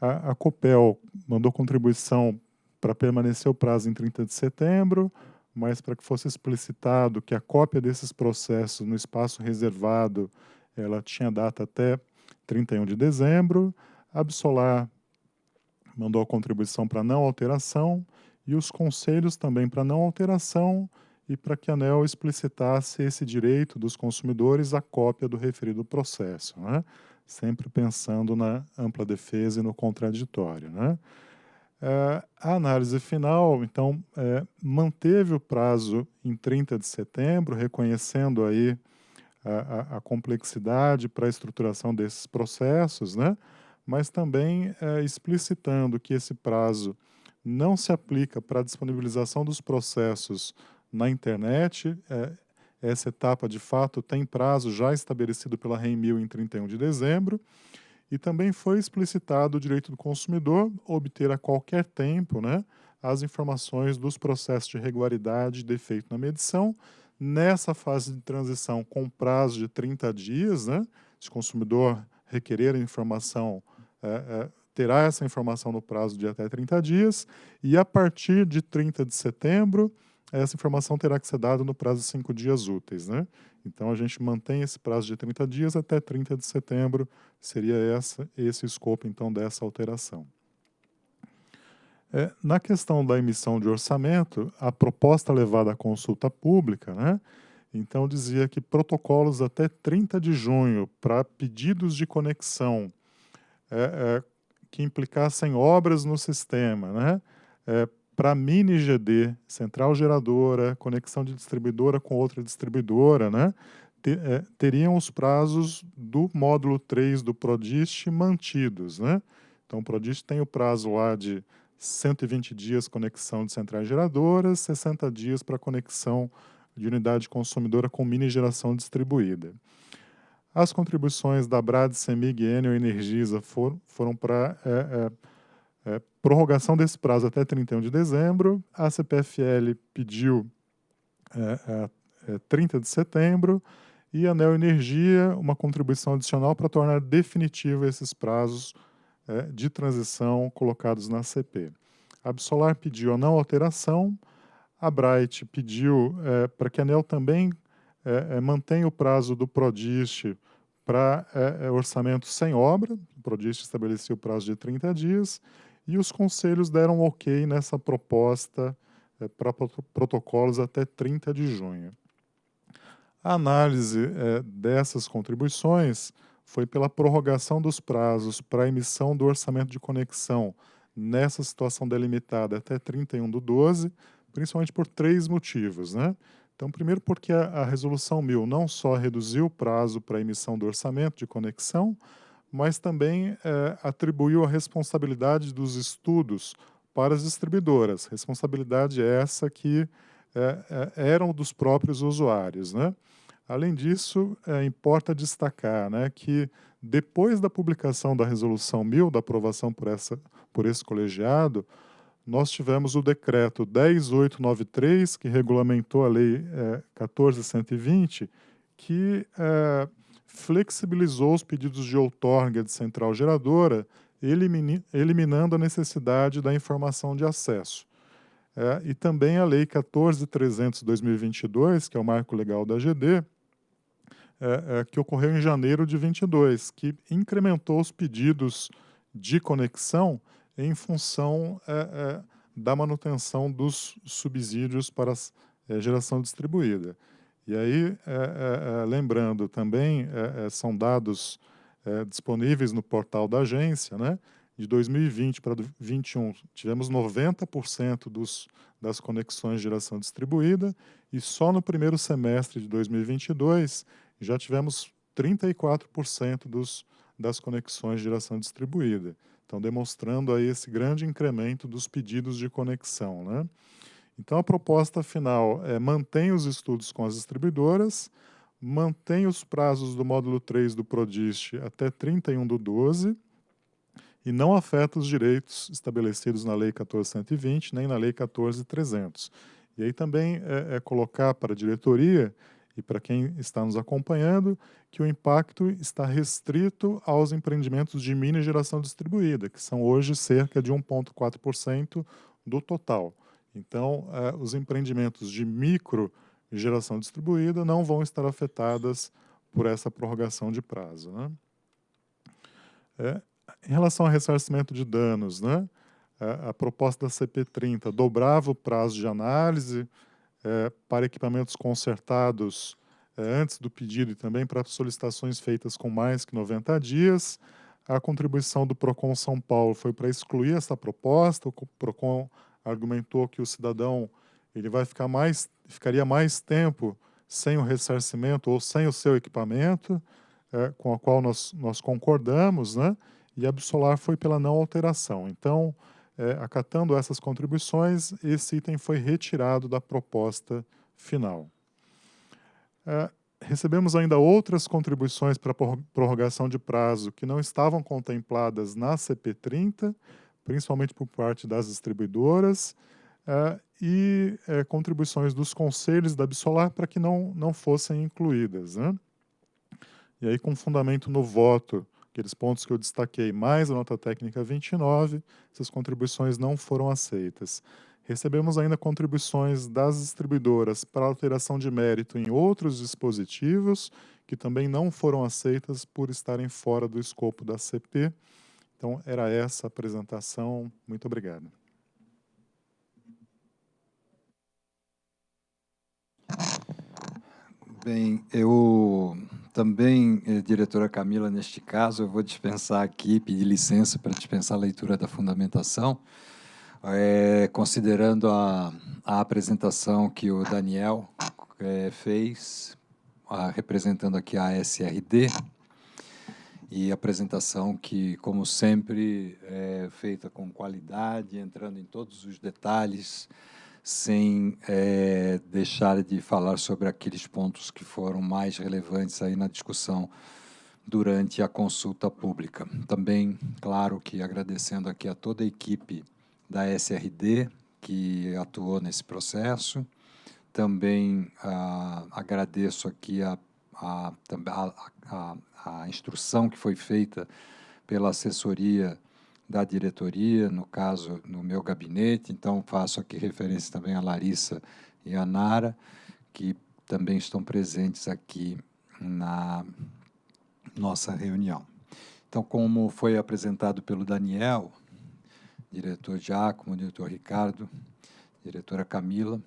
A, a COPEL mandou contribuição para permanecer o prazo em 30 de setembro, mas para que fosse explicitado que a cópia desses processos no espaço reservado ela tinha data até 31 de dezembro. Absolar mandou a contribuição para não alteração e os conselhos também para não alteração e para que a ANEL explicitasse esse direito dos consumidores à cópia do referido processo, né? sempre pensando na ampla defesa e no contraditório. Né? É, a análise final, então, é, manteve o prazo em 30 de setembro, reconhecendo aí a, a, complexidade para a estruturação desses processos, né? mas também é, explicitando que esse prazo não se aplica para a disponibilização dos processos na internet. É, essa etapa, de fato, tem prazo já estabelecido pela REMIL em 31 de dezembro. E também foi explicitado o direito do consumidor obter a qualquer tempo né, as informações dos processos de regularidade e defeito na medição. Nessa fase de transição, com prazo de 30 dias, né, se o consumidor requerer a informação é, é, terá essa informação no prazo de até 30 dias, e a partir de 30 de setembro, essa informação terá que ser dada no prazo de 5 dias úteis. Né? Então, a gente mantém esse prazo de 30 dias até 30 de setembro, seria essa, esse o escopo, então, dessa alteração. É, na questão da emissão de orçamento, a proposta levada à consulta pública, né, então dizia que protocolos até 30 de junho para pedidos de conexão é, é, que implicassem obras no sistema, né? É, para mini GD, central geradora, conexão de distribuidora com outra distribuidora, né? é, teriam os prazos do módulo 3 do Prodist mantidos. Né? Então, o Prodist tem o prazo lá de 120 dias conexão de centrais geradoras, 60 dias para conexão de unidade consumidora com mini geração distribuída. As contribuições da Brad, Semig, Enel e Energisa foram, foram para é, é, é, prorrogação desse prazo até 31 de dezembro. A CPFL pediu 30 é, é, de setembro e a Neo Energia uma contribuição adicional para tornar definitivo esses prazos é, de transição colocados na CP. A Absolar pediu a não alteração, a Bright pediu é, para que a ANEL também é, é, mantenha o prazo do Prodist para é, orçamento sem obra, o Prodist estabeleceu o prazo de 30 dias, e os conselhos deram ok nessa proposta para protocolos até 30 de junho. A análise dessas contribuições foi pela prorrogação dos prazos para a emissão do orçamento de conexão nessa situação delimitada até 31 do 12, principalmente por três motivos. Né? Então, primeiro porque a, a resolução 1000 não só reduziu o prazo para a emissão do orçamento de conexão, mas também é, atribuiu a responsabilidade dos estudos para as distribuidoras. Responsabilidade essa que é, eram dos próprios usuários. Né? Além disso, é, importa destacar né, que depois da publicação da resolução 1000, da aprovação por, essa, por esse colegiado, nós tivemos o decreto 10893, que regulamentou a lei é, 14120, que é, flexibilizou os pedidos de outorga de central geradora, eliminando a necessidade da informação de acesso. É, e também a lei 14300-2022, que é o marco legal da GD, é, é, que ocorreu em janeiro de 22, que incrementou os pedidos de conexão em função é, é, da manutenção dos subsídios para a é, geração distribuída. E aí, é, lembrando também, são dados disponíveis no portal da agência, né? de 2020 para 2021, tivemos 90% dos, das conexões de geração distribuída e só no primeiro semestre de 2022 já tivemos 34% dos, das conexões de geração distribuída. Então, demonstrando aí esse grande incremento dos pedidos de conexão. Né? Então, a proposta final é mantém os estudos com as distribuidoras, mantém os prazos do módulo 3 do PRODIST até 31 do 12 e não afeta os direitos estabelecidos na Lei 1420 nem na Lei 14300. E aí também é, é colocar para a diretoria e para quem está nos acompanhando que o impacto está restrito aos empreendimentos de mini geração distribuída, que são hoje cerca de 1,4% do total. Então, eh, os empreendimentos de micro geração distribuída não vão estar afetadas por essa prorrogação de prazo. Né? É, em relação ao ressarcimento de danos, né, a, a proposta da CP30 dobrava o prazo de análise é, para equipamentos consertados é, antes do pedido e também para solicitações feitas com mais que 90 dias. A contribuição do PROCON São Paulo foi para excluir essa proposta. O PROCON argumentou que o cidadão ele vai ficar mais, ficaria mais tempo sem o ressarcimento ou sem o seu equipamento, é, com a qual nós, nós concordamos, né? e a Absolar foi pela não alteração. Então, é, acatando essas contribuições, esse item foi retirado da proposta final. É, recebemos ainda outras contribuições para prorrogação de prazo que não estavam contempladas na CP30, principalmente por parte das distribuidoras, é, e é, contribuições dos conselhos da Absolar para que não, não fossem incluídas. Né? E aí, com fundamento no voto, aqueles pontos que eu destaquei, mais a nota técnica 29, essas contribuições não foram aceitas. Recebemos ainda contribuições das distribuidoras para alteração de mérito em outros dispositivos, que também não foram aceitas por estarem fora do escopo da CP. Então, era essa a apresentação. Muito obrigado. Bem, eu também, eh, diretora Camila, neste caso, eu vou dispensar aqui, pedir licença para dispensar a leitura da fundamentação, é, considerando a, a, apresentação que o Daniel é, fez, a, representando aqui a SRD, e apresentação que, como sempre, é feita com qualidade, entrando em todos os detalhes, sem é, deixar de falar sobre aqueles pontos que foram mais relevantes aí na discussão durante a consulta pública. Também, claro que agradecendo aqui a toda a equipe da SRD que atuou nesse processo. Também ah, agradeço aqui a, a, a, a, instrução que foi feita pela assessoria da diretoria, no caso, no meu gabinete. Então, faço aqui referência também a Larissa e a Nara, que também estão presentes aqui na nossa reunião. Então, como foi apresentado pelo Daniel, diretor Giacomo, diretor Ricardo, diretora Camila,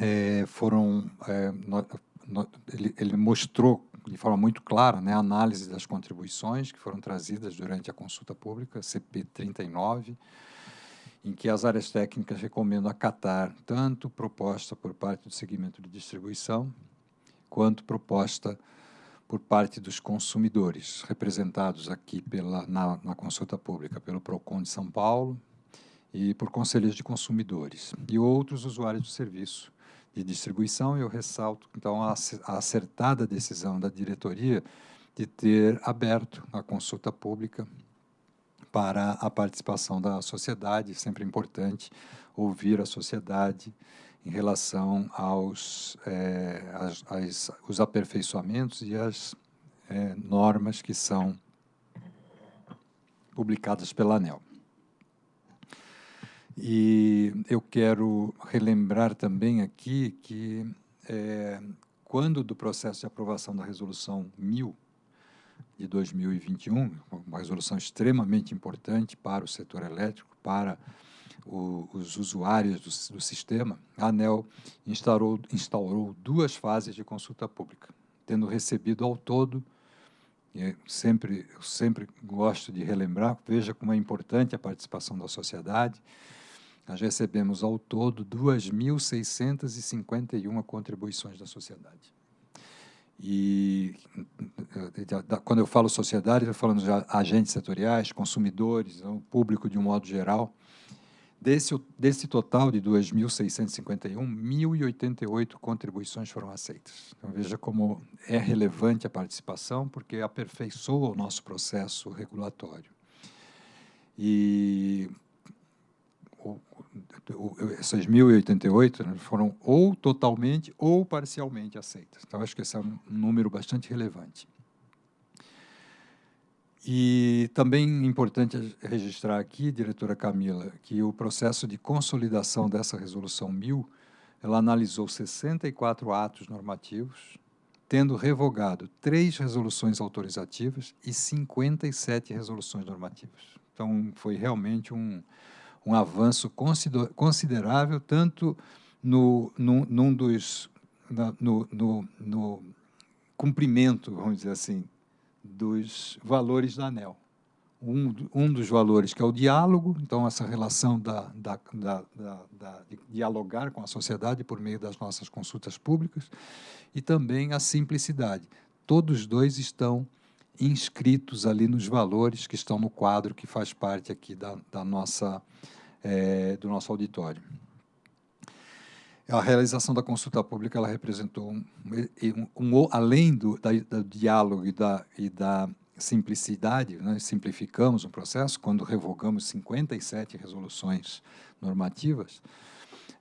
é, foram, é, no, no, ele, ele mostrou de forma muito clara né, a análise das contribuições que foram trazidas durante a consulta pública, CP 39, em que as áreas técnicas recomendam acatar tanto proposta por parte do segmento de distribuição, quanto proposta por parte dos consumidores, representados aqui pela, na, na consulta pública pelo PROCON de São Paulo e por conselheiros de consumidores, e outros usuários do serviço, de distribuição, eu ressalto, então, a acertada decisão da diretoria de ter aberto a consulta pública para a participação da sociedade, sempre importante ouvir a sociedade em relação aos é, as, as, os aperfeiçoamentos e as é, normas que são publicadas pela ANEL. E eu quero relembrar também aqui que, é, quando do processo de aprovação da Resolução 1000 de 2021, uma resolução extremamente importante para o setor elétrico, para o, os usuários do, do, sistema, a ANEL instaurou, instaurou duas fases de consulta pública, tendo recebido ao todo sempre, eu sempre gosto de relembrar, veja como é importante a participação da sociedade, nós recebemos ao todo 2.651 contribuições da sociedade. E quando eu falo sociedade, eu falando de agentes setoriais, consumidores, o público de um modo geral. Desse, desse total de 2.651, 1.088 contribuições foram aceitas. Então, veja como é relevante a participação, porque aperfeiçoa o nosso processo regulatório. E essas 1.088 né, foram ou totalmente ou parcialmente aceitas. Então, acho que esse é um número bastante relevante. E também importante registrar aqui, diretora Camila, que o processo de consolidação dessa resolução 1000, ela analisou 64 atos normativos, tendo revogado três resoluções autorizativas e 57 resoluções normativas. Então, foi realmente um, um avanço considerável, tanto no, no, num dos, no, no, no cumprimento, vamos dizer assim, dos valores da ANEL. Um, um dos valores que é o diálogo, então essa relação da, da, da, da, de dialogar com a sociedade por meio das nossas consultas públicas, e também a simplicidade. Todos dois estão inscritos ali nos valores que estão no quadro que faz parte aqui da, da nossa, é, do nosso auditório. A realização da consulta pública ela representou, um, um, um além do, da, do, diálogo e da, e da simplicidade, né, simplificamos o processo quando revogamos 57 resoluções normativas,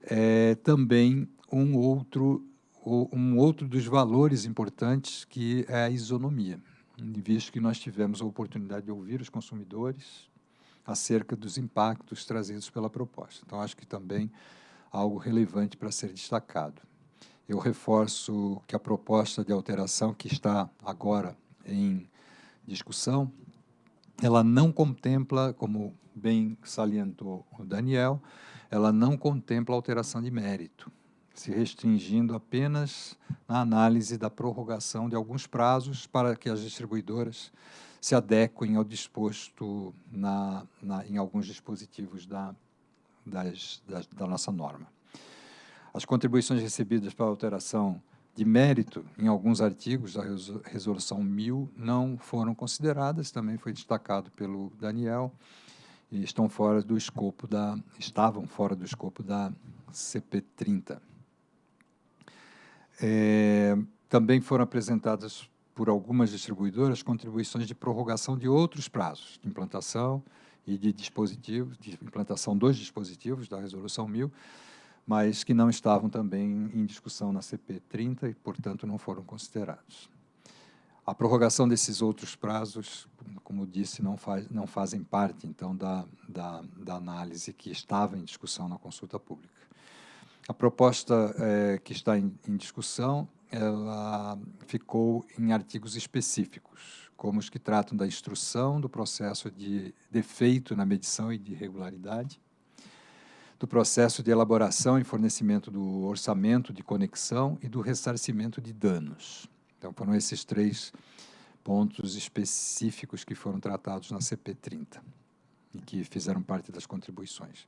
é, também um outro, um outro dos valores importantes que é a isonomia, visto que nós tivemos a oportunidade de ouvir os consumidores acerca dos impactos trazidos pela proposta. Então, acho que também algo relevante para ser destacado. Eu reforço que a proposta de alteração que está agora em discussão, ela não contempla, como bem salientou o Daniel, ela não contempla alteração de mérito, se restringindo apenas na análise da prorrogação de alguns prazos para que as distribuidoras se adequem ao disposto na, na, em alguns dispositivos da das, da nossa norma. As contribuições recebidas para alteração de mérito em alguns artigos da resolução 1000 não foram consideradas, também foi destacado pelo Daniel, e estão fora do escopo da estavam fora do escopo da CP30. É, também foram apresentadas por algumas distribuidoras contribuições de prorrogação de outros prazos de implantação e de dispositivos, de implantação dos dispositivos da Resolução 1000, mas que não estavam também em discussão na CP 30 e, portanto, não foram considerados. A prorrogação desses outros prazos, como disse, não, faz, não fazem parte, então, da, da, da análise que estava em discussão na consulta pública. A proposta é, que está em, em discussão, ela ficou em artigos específicos, como os que tratam da instrução do processo de defeito na medição e de irregularidade, do processo de elaboração e fornecimento do orçamento de conexão e do ressarcimento de danos. Então, foram esses três pontos específicos que foram tratados na CP30 e que fizeram parte das contribuições.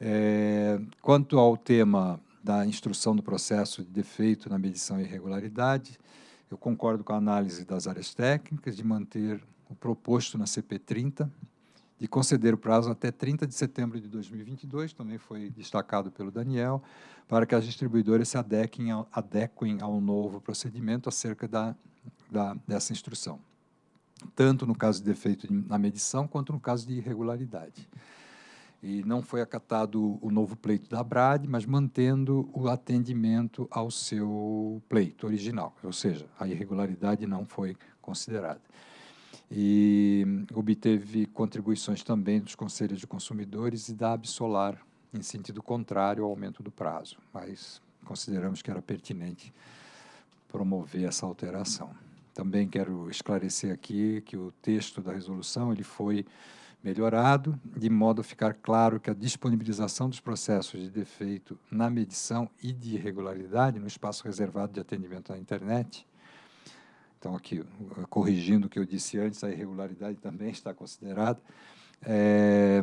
É, quanto ao tema da instrução do processo de defeito na medição e irregularidade, eu concordo com a análise das áreas técnicas de manter o proposto na CP30, de conceder o prazo até 30 de setembro de 2022, também foi destacado pelo Daniel, para que as distribuidoras se adequem ao, adequem ao novo procedimento acerca da, da, dessa instrução, tanto no caso de defeito na medição, quanto no caso de irregularidade e não foi acatado o novo pleito da Brad, mas mantendo o atendimento ao seu pleito original, ou seja, a irregularidade não foi considerada. E obteve contribuições também dos conselhos de consumidores e da Absolar, em sentido contrário ao aumento do prazo, mas consideramos que era pertinente promover essa alteração. Também quero esclarecer aqui que o texto da resolução ele foi melhorado, de modo a ficar claro que a disponibilização dos processos de defeito na medição e de irregularidade no espaço reservado de atendimento à internet, então aqui, corrigindo o que eu disse antes, a irregularidade também está considerada, é,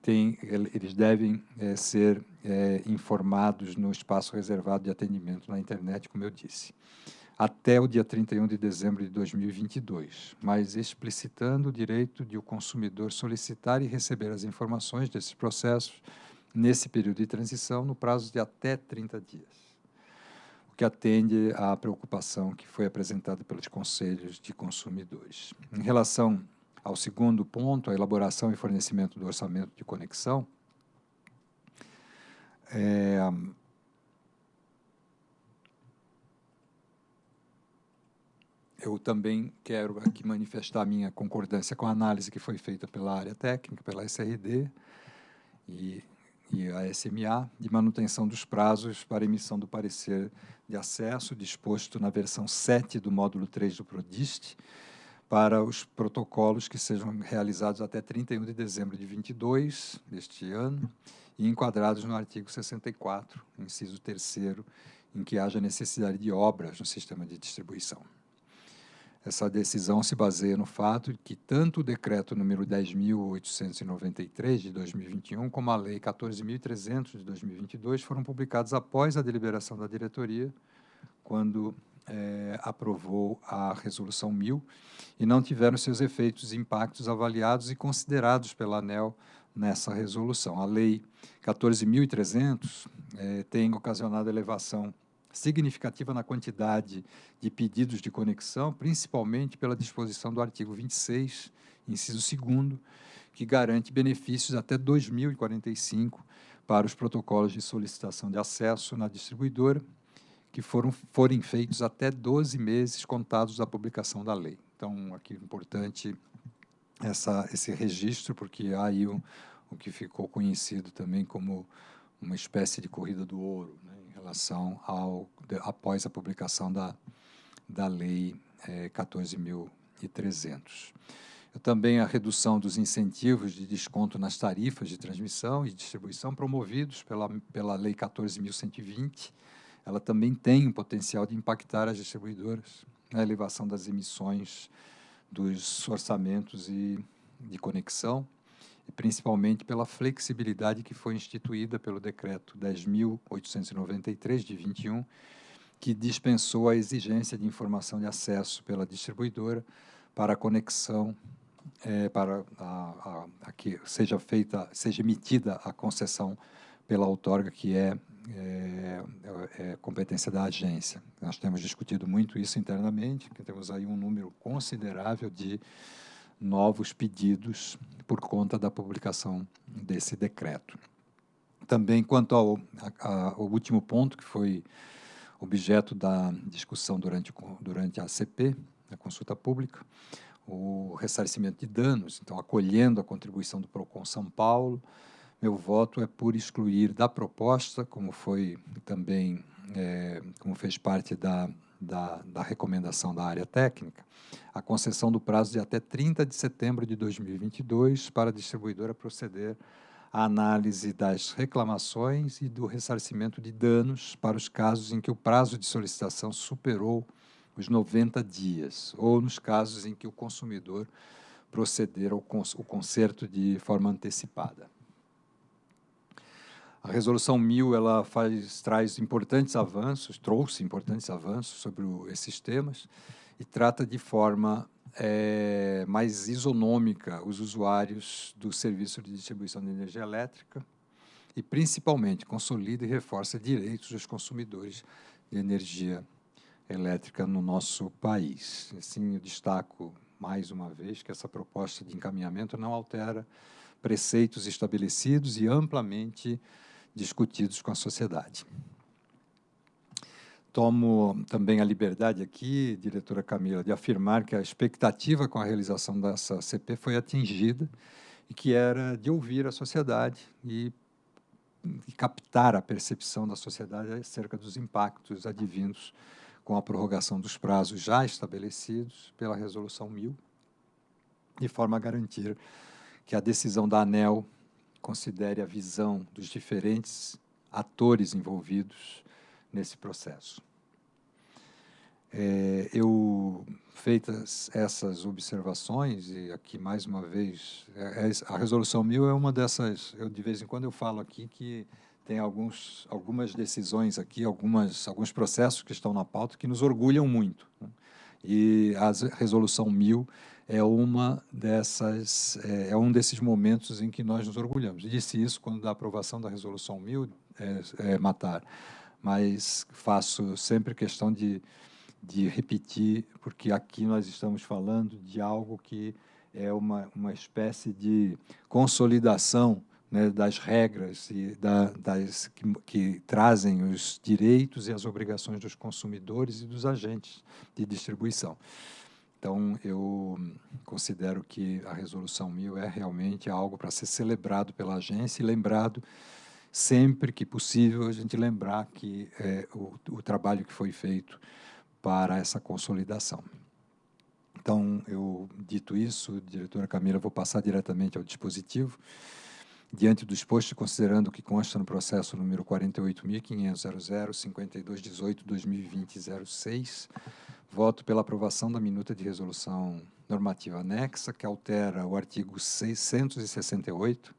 tem, eles devem é, ser é, informados no espaço reservado de atendimento na internet, como eu disse. Até o dia 31 de dezembro de 2022, mas explicitando o direito de o consumidor solicitar e receber as informações desses processos nesse período de transição no prazo de até 30 dias, o que atende à preocupação que foi apresentada pelos conselhos de consumidores. Em relação ao segundo ponto, a elaboração e fornecimento do orçamento de conexão, é, eu também quero aqui manifestar minha concordância com a análise que foi feita pela área técnica, pela SRD e, e a SMA, de manutenção dos prazos para emissão do parecer de acesso, disposto na versão 7 do módulo 3 do PRODIST, para os protocolos que sejam realizados até 31 de dezembro de 22 deste ano e enquadrados no artigo 64, inciso 3 em que haja necessidade de obras no sistema de distribuição. Essa decisão se baseia no fato de que tanto o decreto número 10.893 de 2021 como a lei 14.300 de 2022 foram publicados após a deliberação da diretoria, quando é, aprovou a resolução 1000 e não tiveram seus efeitos e impactos avaliados e considerados pela ANEL nessa resolução. A lei 14.300 é, tem ocasionado elevação significativa na quantidade de pedidos de conexão, principalmente pela disposição do artigo 26, inciso 2 que garante benefícios até 2045 para os protocolos de solicitação de acesso na distribuidora, que foram, forem feitos até 12 meses contados da publicação da lei. Então, aqui é importante essa, esse registro, porque há aí o, o que ficou conhecido também como uma espécie de corrida do ouro, né? Relação ao de, após a publicação da, da lei é, 14.300. Também a redução dos incentivos de desconto nas tarifas de transmissão e distribuição promovidos pela, pela Lei 14.120. Ela também tem o potencial de impactar as distribuidoras na elevação das emissões dos orçamentos e de conexão, principalmente pela flexibilidade que foi instituída pelo decreto 10.893 de 21, que dispensou a exigência de informação de acesso pela distribuidora para a conexão é, para a, a, a, que seja feita, seja emitida a concessão pela outorga que é, é, é, competência da agência. Nós temos discutido muito isso internamente, que temos aí um número considerável de novos pedidos por conta da publicação desse decreto. Também, quanto ao, a, ao último ponto, que foi objeto da discussão durante, durante a CP, a consulta pública, o ressarcimento de danos, então, acolhendo a contribuição do PROCON São Paulo, meu voto é por excluir da proposta, como foi também, é, como fez parte da da, da recomendação da área técnica, a concessão do prazo de até 30 de setembro de 2022 para a distribuidora proceder à análise das reclamações e do ressarcimento de danos para os casos em que o prazo de solicitação superou os 90 dias, ou nos casos em que o consumidor proceder ao conserto de forma antecipada. A resolução 1000 ela faz traz importantes avanços, trouxe importantes avanços sobre o, esses temas e trata de forma é, mais isonômica os usuários do serviço de distribuição de energia elétrica e principalmente consolida e reforça direitos dos consumidores de energia elétrica no nosso país. Assim, eu destaco mais uma vez que essa proposta de encaminhamento não altera preceitos estabelecidos e amplamente discutidos com a sociedade. Tomo também a liberdade aqui, diretora Camila, de afirmar que a expectativa com a realização dessa CP foi atingida e que era de ouvir a sociedade e, e captar a percepção da sociedade acerca dos impactos advindos com a prorrogação dos prazos já estabelecidos pela Resolução 1000, de forma a garantir que a decisão da ANEL considere a visão dos diferentes atores envolvidos nesse processo. É, eu, feitas essas observações, e aqui mais uma vez, é, é a resolução mil é uma dessas, eu de vez em quando eu falo aqui que tem alguns, algumas decisões aqui, algumas, alguns processos que estão na pauta que nos orgulham muito. Né? E a resolução 1000 é uma dessas é, é, um desses momentos em que nós nos orgulhamos. Disse isso quando da aprovação da resolução 1000 é, é, matar, mas faço sempre questão de de repetir, porque aqui nós estamos falando de algo que é uma, uma espécie de consolidação né, das regras e da, das, que, que, trazem os direitos e as obrigações dos consumidores e dos agentes de distribuição. Então, eu considero que a Resolução 1000 é realmente algo para ser celebrado pela agência e lembrado sempre que possível a gente lembrar que é, o, o trabalho que foi feito para essa consolidação. Então, eu dito isso, diretora Camila, vou passar diretamente ao dispositivo. Diante do exposto, considerando o que consta no processo número 48.500.005218-2020-06, voto pela aprovação da minuta de resolução normativa anexa, que altera o artigo 668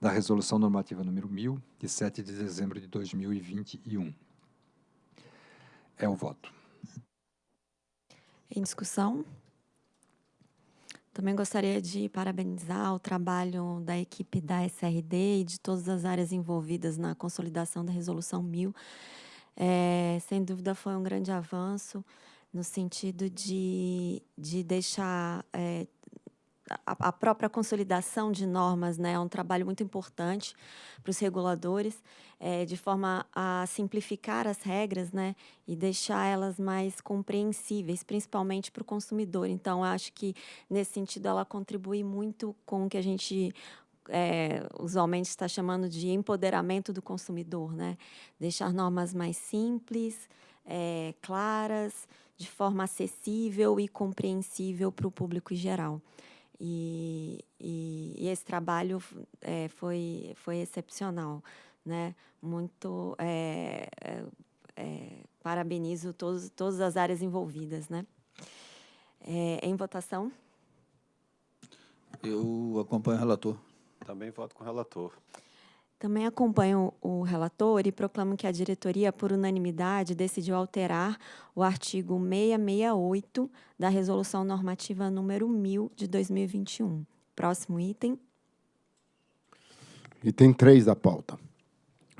da resolução normativa número 1000, de 7 de dezembro de 2021. É o voto. Em discussão? Também gostaria de parabenizar o trabalho da equipe da SRD e de todas as áreas envolvidas na consolidação da Resolução 1000. É, sem dúvida, foi um grande avanço no sentido de, de deixar é, a, a, própria consolidação de normas né, é um trabalho muito importante para os reguladores, é, de forma a simplificar as regras né, e deixar elas mais compreensíveis, principalmente para o consumidor. Então, acho que, nesse sentido, ela contribui muito com o que a gente é, usualmente está chamando de empoderamento do consumidor, né? Deixar normas mais simples, é, claras, de forma acessível e compreensível para o público em geral. E, e, e esse trabalho é, foi, foi excepcional, né? Muito é, é, é, parabenizo todos, todas as áreas envolvidas, né? É, em votação. Eu acompanho o relator. Também voto com o relator. Também acompanho o relator e proclamo que a diretoria, por unanimidade, decidiu alterar o artigo 668 da Resolução Normativa número 1000 de 2021. Próximo item. Item 3 da pauta.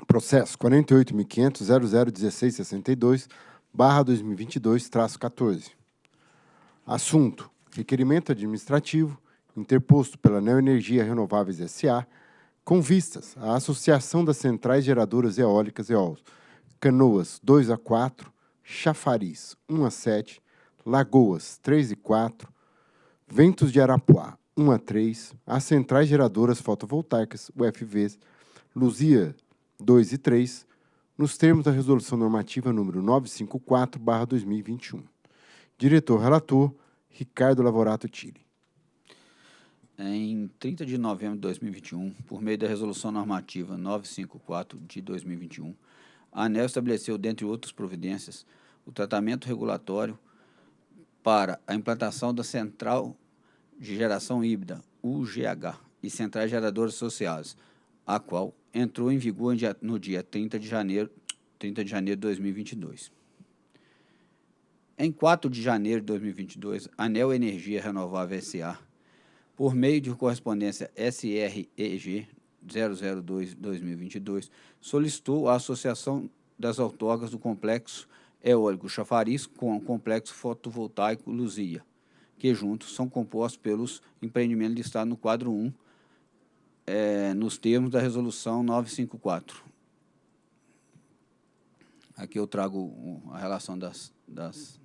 Processo 48.500.001662, barra 2022-14. Assunto: requerimento administrativo interposto pela Neoenergia Renováveis S.A., com vistas à Associação das Centrais Geradoras Eólicas EOLs, Canoas 2 a 4, Chafariz 1 a 7, Lagoas 3 e 4, Ventos de Arapuá 1 a 3, as Centrais Geradoras Fotovoltaicas, UFVs, Luzia 2 e 3, nos termos da Resolução Normativa número 954-2021. Diretor-Relator, Ricardo Lavorato Tille em 30 de novembro de 2021, por meio da Resolução Normativa 954 de 2021, a ANEL estabeleceu, dentre outras providências, o tratamento regulatório para a implantação da Central de Geração Híbrida, UGH, e Centrais Geradoras Associadas, a qual entrou em vigor no dia 30 de janeiro, 30 de, janeiro de 2022. Em 4 de janeiro de 2022, a ANEL Energia Renovável S.A., por meio de correspondência SREG 002-2022, solicitou a Associação das Autógrafas do Complexo Eólico Chafariz com o Complexo Fotovoltaico Luzia, que juntos são compostos pelos empreendimentos listados no quadro 1, é, nos termos da Resolução 954. Aqui eu trago a relação das, das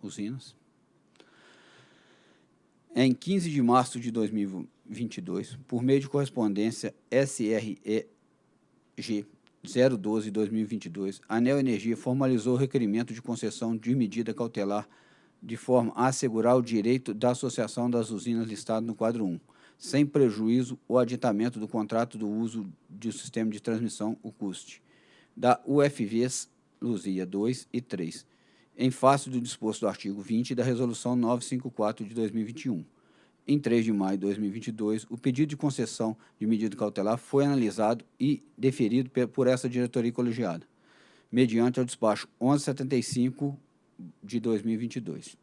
usinas. Em 15 de março de 2022, por meio de correspondência SREG 012-2022, a Neo Energia formalizou o requerimento de concessão de medida cautelar de forma a assegurar o direito da associação das usinas listado no quadro 1, sem prejuízo ou aditamento do contrato do uso do sistema de transmissão, o CUST, da UFVs Luzia 2 e 3, em face do disposto do artigo 20 da Resolução 954 de 2021, em 3 de maio de 2022, o pedido de concessão de medida cautelar foi analisado e deferido por essa diretoria colegiada, mediante o despacho 1175 de 2022.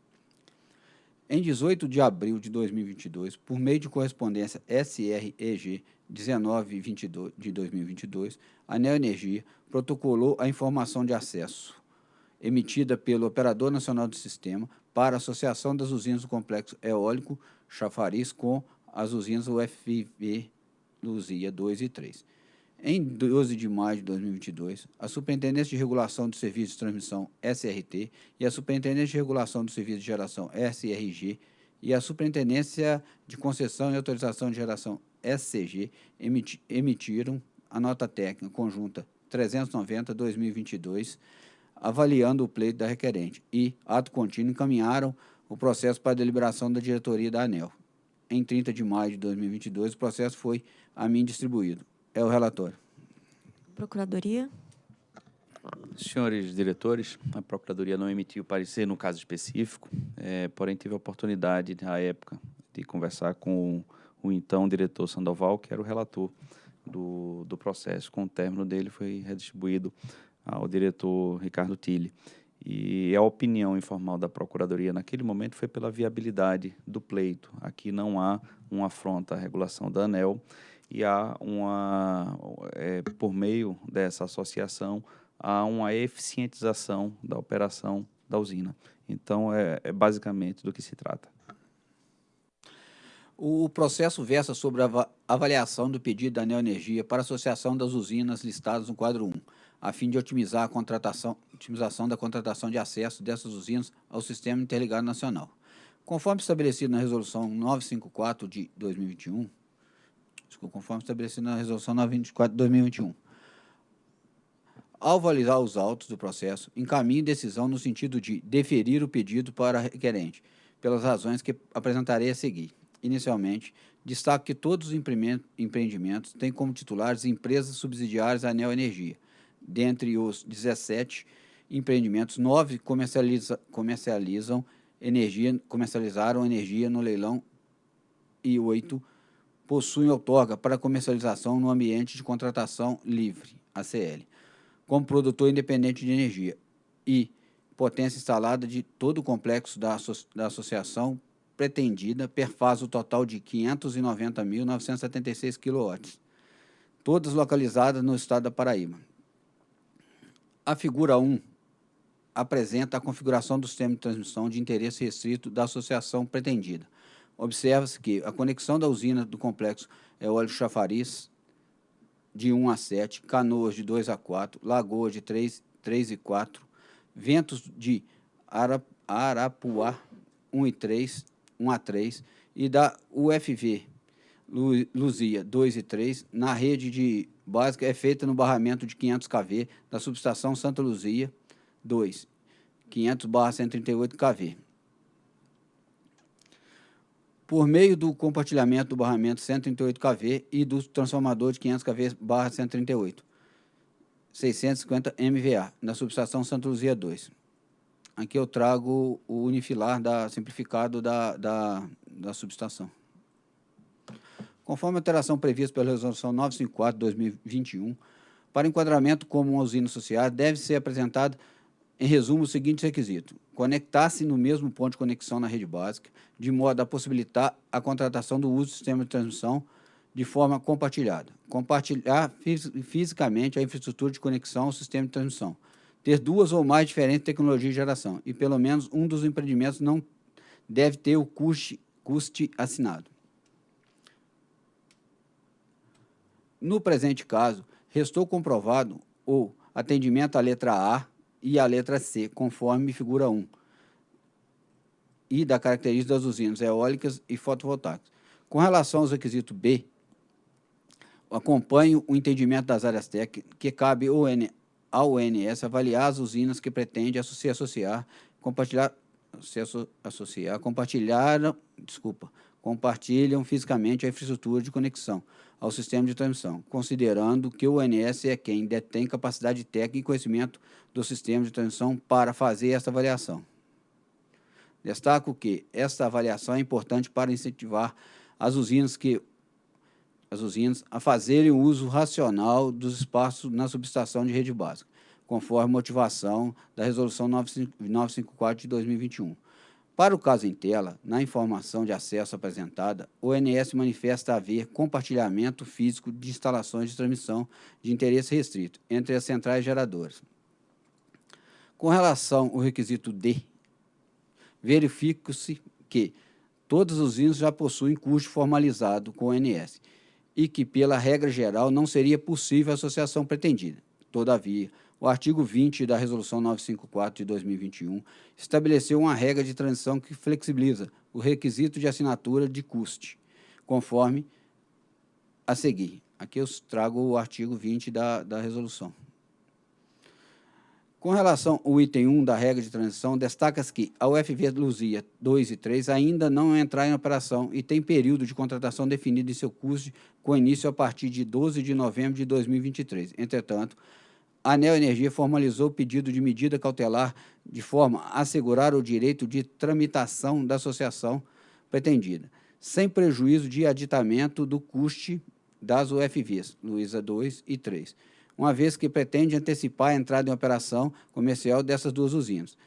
Em 18 de abril de 2022, por meio de correspondência SREG 1922 de 2022, a Neoenergia protocolou a informação de acesso emitida pelo Operador Nacional do Sistema para a Associação das Usinas do Complexo Eólico Chafariz com as usinas UFV Luzia 2 e 3. Em 12 de maio de 2022, a Superintendência de Regulação do Serviço de Transmissão SRT e a Superintendência de Regulação do Serviço de Geração SRG e a Superintendência de Concessão e Autorização de Geração SCG emitiram a nota técnica conjunta 390-2022, avaliando o pleito da requerente e, ato contínuo, encaminharam o processo para deliberação da diretoria da ANEL. Em 30 de maio de 2022, o processo foi a mim distribuído. É o relatório. Procuradoria. Senhores diretores, a Procuradoria não emitiu parecer no caso específico, é, porém tive a oportunidade, na época, de conversar com o, o então diretor Sandoval, que era o relator do, do processo. Com o término dele, foi redistribuído ao diretor Ricardo Tille. E a opinião informal da Procuradoria naquele momento foi pela viabilidade do pleito. Aqui não há uma afronta à regulação da ANEL, e há uma, é, por meio dessa associação, há uma eficientização da operação da usina. Então, é, é basicamente do que se trata. O processo versa sobre a avaliação do pedido da Neoenergia para a associação das usinas listadas no quadro 1, a fim de otimizar a contratação, otimização da contratação de acesso dessas usinas ao Sistema Interligado Nacional. Conforme estabelecido na Resolução 954 de 2021, conforme estabelecido na Resolução 924 de 2021. Ao validar os autos do processo, encaminhe decisão no sentido de deferir o pedido para requerente, pelas razões que apresentarei a seguir. Inicialmente, destaco que todos os empreendimentos têm como titulares empresas subsidiárias à Neoenergia. Dentre os 17 empreendimentos, nove comercializa, comercializam energia, comercializaram energia no leilão e oito possuem outorga para comercialização no ambiente de contratação livre, ACL, como produtor independente de energia e potência instalada de todo o complexo da, asso da associação pretendida perfaz o total de 590.976 kW, todas localizadas no estado da Paraíba. A figura 1 apresenta a configuração do sistema de transmissão de interesse restrito da associação pretendida, Observa-se que a conexão da usina do complexo é óleo chafariz de 1 a 7, canoas de 2 a 4, lagoa de 3, 3 e 4, ventos de Arapuá 1 e 3, 1 a 3 e da UFV Luzia 2 e 3, na rede de básica é feita no barramento de 500 kV da subestação Santa Luzia 2, 500/138 kV por meio do compartilhamento do barramento 138 kV e do transformador de 500 kV barra 138, 650 MVA, na subestação Santa Luzia 2. Aqui eu trago o unifilar da, simplificado da, da, da subestação. Conforme a alteração prevista pela Resolução 954 de 2021, para enquadramento como uma usina associada, deve ser apresentado em resumo, o seguinte requisito: conectar-se no mesmo ponto de conexão na rede básica, de modo a possibilitar a contratação do uso do sistema de transmissão de forma compartilhada. Compartilhar fisicamente a infraestrutura de conexão ao sistema de transmissão. Ter duas ou mais diferentes tecnologias de geração e pelo menos um dos empreendimentos não deve ter o custe, custe assinado. No presente caso, restou comprovado o atendimento à letra A e a letra C, conforme figura 1, e da característica das usinas eólicas e fotovoltaicas. Com relação aos requisitos B, acompanho o entendimento das áreas técnicas que cabe ao ONS avaliar as usinas que pretende se associar, compartilhar, se associar, compartilhar, desculpa, compartilham fisicamente a infraestrutura de conexão ao sistema de transmissão, considerando que o ONS é quem detém capacidade técnica e conhecimento do sistema de transmissão para fazer essa avaliação. Destaco que esta avaliação é importante para incentivar as usinas que as usinas a fazerem o uso racional dos espaços na subestação de rede básica, conforme motivação da Resolução 954 de 2021. Para o caso em tela, na informação de acesso apresentada, o ONS manifesta haver compartilhamento físico de instalações de transmissão de interesse restrito entre as centrais geradoras. Com relação ao requisito D, verifica-se que todos os usinas já possuem custo formalizado com o ONS e que, pela regra geral, não seria possível a associação pretendida. Todavia, o artigo 20 da Resolução 954 de 2021 estabeleceu uma regra de transição que flexibiliza o requisito de assinatura de custe, conforme a seguir. Aqui eu trago o artigo 20 da, da resolução. Com relação ao item 1 da regra de transição, destaca-se que a UFV Luzia 2 e 3 ainda não entrar em operação e tem período de contratação definido em seu custo com início a partir de 12 de novembro de 2023. Entretanto, a Anel Energia formalizou o pedido de medida cautelar de forma a assegurar o direito de tramitação da associação pretendida, sem prejuízo de aditamento do custe das UFVs, Luísa 2 e 3 uma vez que pretende antecipar a entrada em operação comercial dessas duas usinas.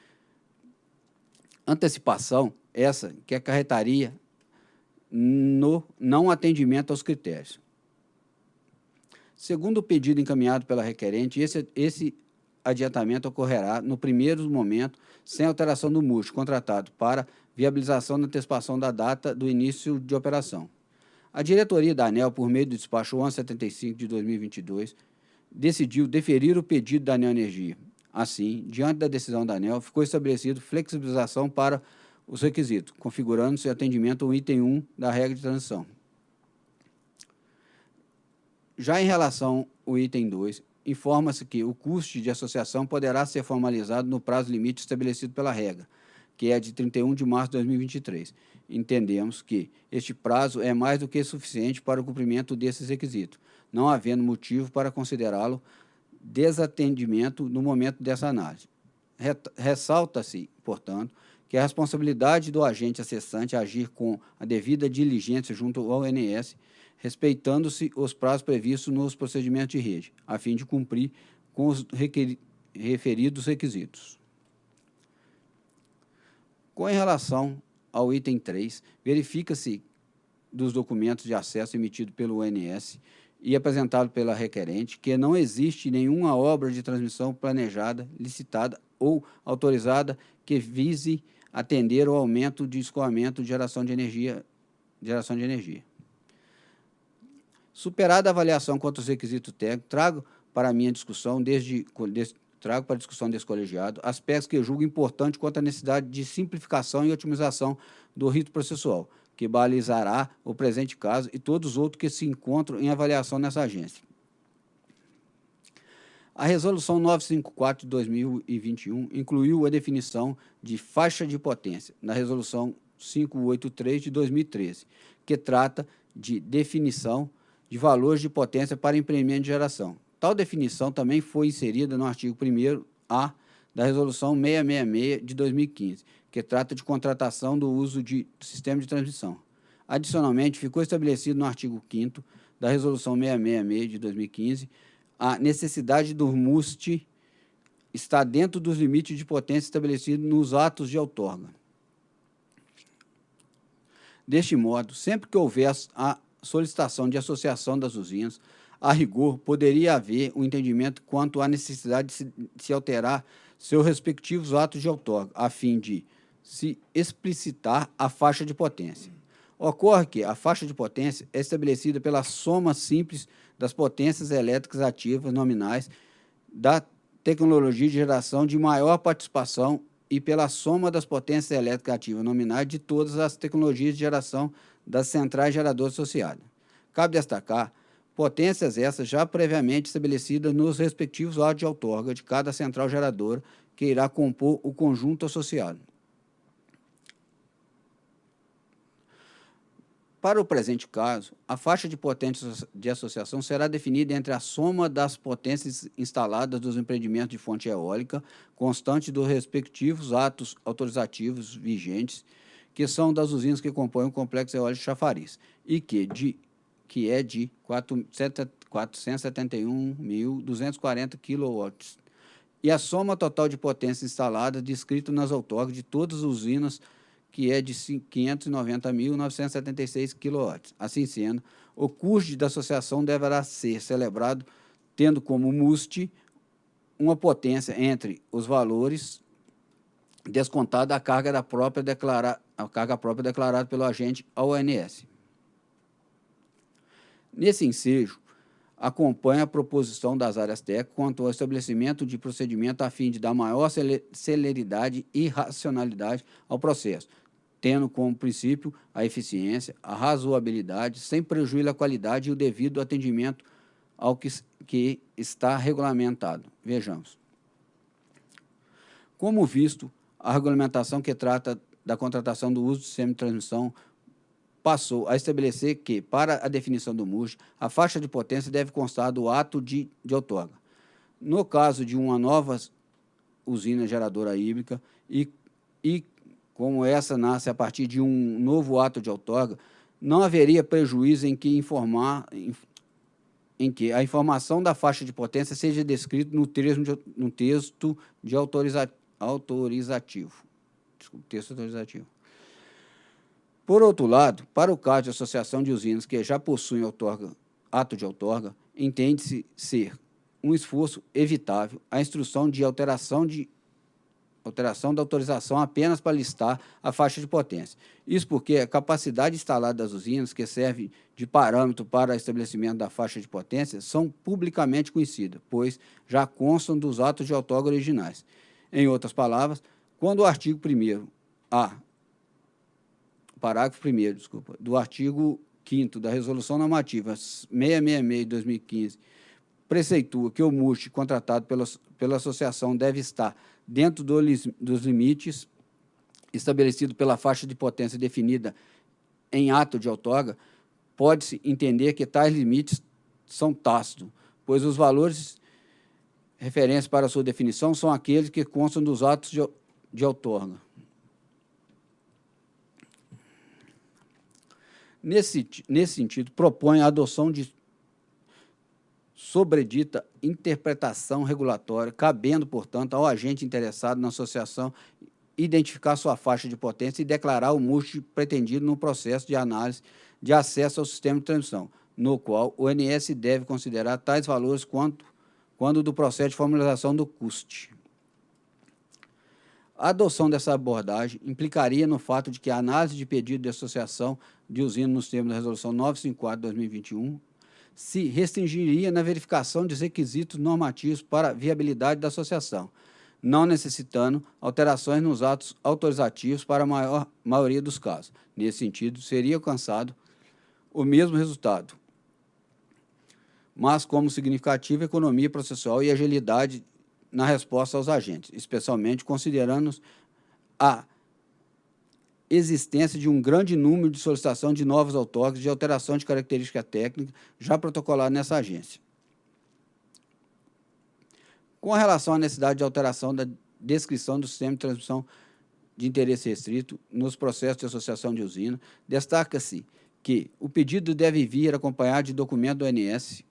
Antecipação essa que acarretaria no não atendimento aos critérios. Segundo o pedido encaminhado pela requerente, esse, esse adiantamento ocorrerá no primeiro momento, sem alteração do MUST contratado para viabilização da antecipação da data do início de operação. A diretoria da ANEL, por meio do despacho 1175 de 2022, decidiu deferir o pedido da Neoenergia. Assim, diante da decisão da ANEL, ficou estabelecido flexibilização para os requisitos, configurando-se atendimento ao item 1 da regra de transição. Já em relação ao item 2, informa-se que o custo de associação poderá ser formalizado no prazo limite estabelecido pela regra, que é de 31 de março de 2023. Entendemos que este prazo é mais do que suficiente para o cumprimento desses requisitos, não havendo motivo para considerá-lo desatendimento no momento dessa análise. Ressalta-se, portanto, que a responsabilidade do agente acessante agir com a devida diligência junto ao ONS, respeitando-se os prazos previstos nos procedimentos de rede, a fim de cumprir com os referidos requisitos. Com relação ao item 3, verifica-se dos documentos de acesso emitidos pelo ONS e apresentado pela requerente que não existe nenhuma obra de transmissão planejada, licitada ou autorizada que vise atender ao aumento de escoamento de geração de energia. Geração de energia. Superada a avaliação quanto aos requisitos técnicos, trago para a minha discussão, desde, desde trago para a discussão desse colegiado, aspectos que julgo importantes quanto à necessidade de simplificação e otimização do rito processual, que balizará o presente caso e todos os outros que se encontram em avaliação nessa agência. A Resolução 954 de 2021 incluiu a definição de faixa de potência na Resolução 583 de 2013, que trata de definição de valores de potência para empreendimento de geração. Tal definição também foi inserida no artigo 1º-A da Resolução 666 de 2015, que trata de contratação do uso de sistema de transmissão. Adicionalmente, ficou estabelecido no artigo 5 da Resolução 666 de 2015 a necessidade do MUST estar dentro dos limites de potência estabelecidos nos atos de outorga. Deste modo, sempre que houver a solicitação de associação das usinas, a rigor, poderia haver um entendimento quanto à necessidade de se, de se alterar seus respectivos atos de outorga, a fim de se explicitar a faixa de potência. Ocorre que a faixa de potência é estabelecida pela soma simples das potências elétricas ativas nominais da tecnologia de geração de maior participação e pela soma das potências elétricas ativas nominais de todas as tecnologias de geração das centrais geradoras associadas. Cabe destacar potências essas já previamente estabelecidas nos respectivos autos de outorga de cada central geradora que irá compor o conjunto associado. para o presente caso, a faixa de potência de associação será definida entre a soma das potências instaladas dos empreendimentos de fonte eólica, constante dos respectivos atos autorizativos vigentes, que são das usinas que compõem o complexo eólico chafariz, e que, de, que é de 471.240 kW, e a soma total de potência instalada descrito nas outorgas de todas as usinas que é de 590.976 kW. Assim sendo, o custo da associação deverá ser celebrado tendo como MUST uma potência entre os valores descontada a carga da própria declarada a carga própria declarada pelo agente ao ONS. Nesse ensejo, acompanha a proposição das áreas técnicas quanto ao estabelecimento de procedimento a fim de dar maior celeridade e racionalidade ao processo, tendo como princípio a eficiência, a razoabilidade, sem prejuízo à qualidade e o devido atendimento ao que, que está regulamentado. Vejamos. Como visto, a regulamentação que trata da contratação do uso do sistema de transmissão passou a estabelecer que, para a definição do MUJ, a faixa de potência deve constar do ato de, de outorga. No caso de uma nova usina geradora híbrica e, e como essa nasce a partir de um novo ato de outorga, não haveria prejuízo em que informar em, em que a informação da faixa de potência seja descrita no, no texto de autoriza, autorizativo. Desculpa, texto autorizativo. Por outro lado, para o caso de associação de usinas que já possuem outorga, ato de outorga, entende-se ser um esforço evitável a instrução de alteração de alteração da autorização apenas para listar a faixa de potência. Isso porque a capacidade instalada das usinas, que serve de parâmetro para estabelecimento da faixa de potência, são publicamente conhecidas, pois já constam dos atos de outorga originais. Em outras palavras, quando o artigo 1 A, parágrafo 1 desculpa, do artigo 5 da Resolução Normativa 666 de 2015 preceitua que o MUST contratado pela, pela associação deve estar dentro do, dos limites estabelecidos pela faixa de potência definida em ato de outorga, pode-se entender que tais limites são tácitos, pois os valores referentes para sua definição são aqueles que constam dos atos de, de outorga. Nesse, nesse sentido, propõe a adoção de sobredita interpretação regulatória, cabendo, portanto, ao agente interessado na associação identificar sua faixa de potência e declarar o MUST pretendido no processo de análise de acesso ao sistema de transmissão, no qual o ONS deve considerar tais valores quanto quando do processo de formalização do CUST. A adoção dessa abordagem implicaria no fato de que a análise de pedido de associação de usina nos termos da Resolução 954 de 2021 se restringiria na verificação dos requisitos normativos para viabilidade da associação, não necessitando alterações nos atos autorizativos para a maior maioria dos casos. Nesse sentido, seria alcançado o mesmo resultado, mas como significativa economia processual e agilidade na resposta aos agentes, especialmente considerando a existência de um grande número de solicitação de novos autógrafos de alteração de característica técnica já protocolado nessa agência. Com relação à necessidade de alteração da descrição do sistema de transmissão de interesse restrito nos processos de associação de usina, destaca-se que o pedido deve vir acompanhado de documento do ONS,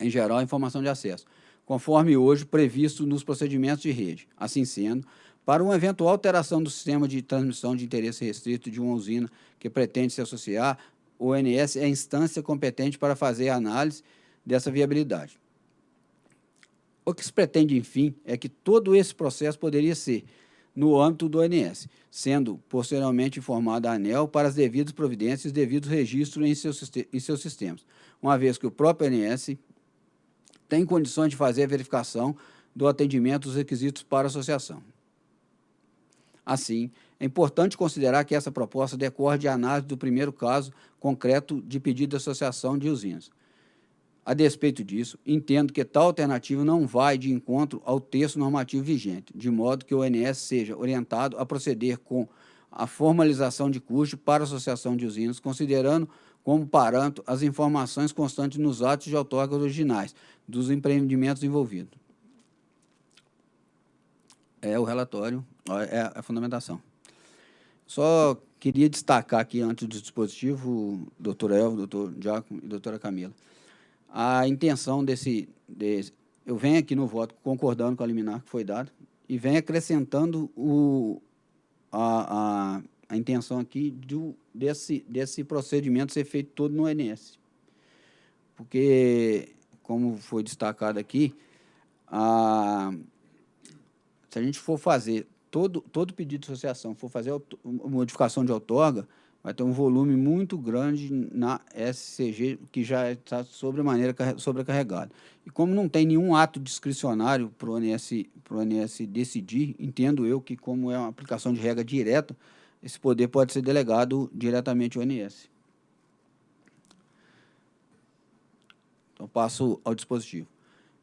em geral, informação de acesso, conforme hoje previsto nos procedimentos de rede. Assim sendo, para uma eventual alteração do sistema de transmissão de interesse restrito de uma usina que pretende se associar, o ONS é a instância competente para fazer a análise dessa viabilidade. O que se pretende, enfim, é que todo esse processo poderia ser no âmbito do ONS, sendo posteriormente informada a ANEL para as devidas providências e devidos registros em seus, em seus sistemas, uma vez que o próprio ONS tem condições de fazer a verificação do atendimento dos requisitos para a associação. Assim, é importante considerar que essa proposta decorre de análise do primeiro caso concreto de pedido de associação de usinas. A despeito disso, entendo que tal alternativa não vai de encontro ao texto normativo vigente, de modo que o ONS seja orientado a proceder com a formalização de custo para a associação de usinas, considerando como parâmetro as informações constantes nos atos de outorga originais dos empreendimentos envolvidos. É o relatório, é a fundamentação. Só queria destacar aqui, antes do dispositivo, doutor Elvio, doutor Giacomo e doutora Camila, a intenção desse, desse... Eu venho aqui no voto concordando com a liminar que foi dada e venho acrescentando o, a, a, a intenção aqui do, desse, desse procedimento ser feito todo no ONS. Porque, como foi destacado aqui, a, se a gente for fazer todo, todo pedido de associação, for fazer modificação de outorga, vai ter um volume muito grande na SCG, que já está sobremaneira sobrecarregado. E como não tem nenhum ato discricionário para o ONS decidir, entendo eu que, como é uma aplicação de regra direta, esse poder pode ser delegado diretamente ao ONS. Então, passo ao dispositivo.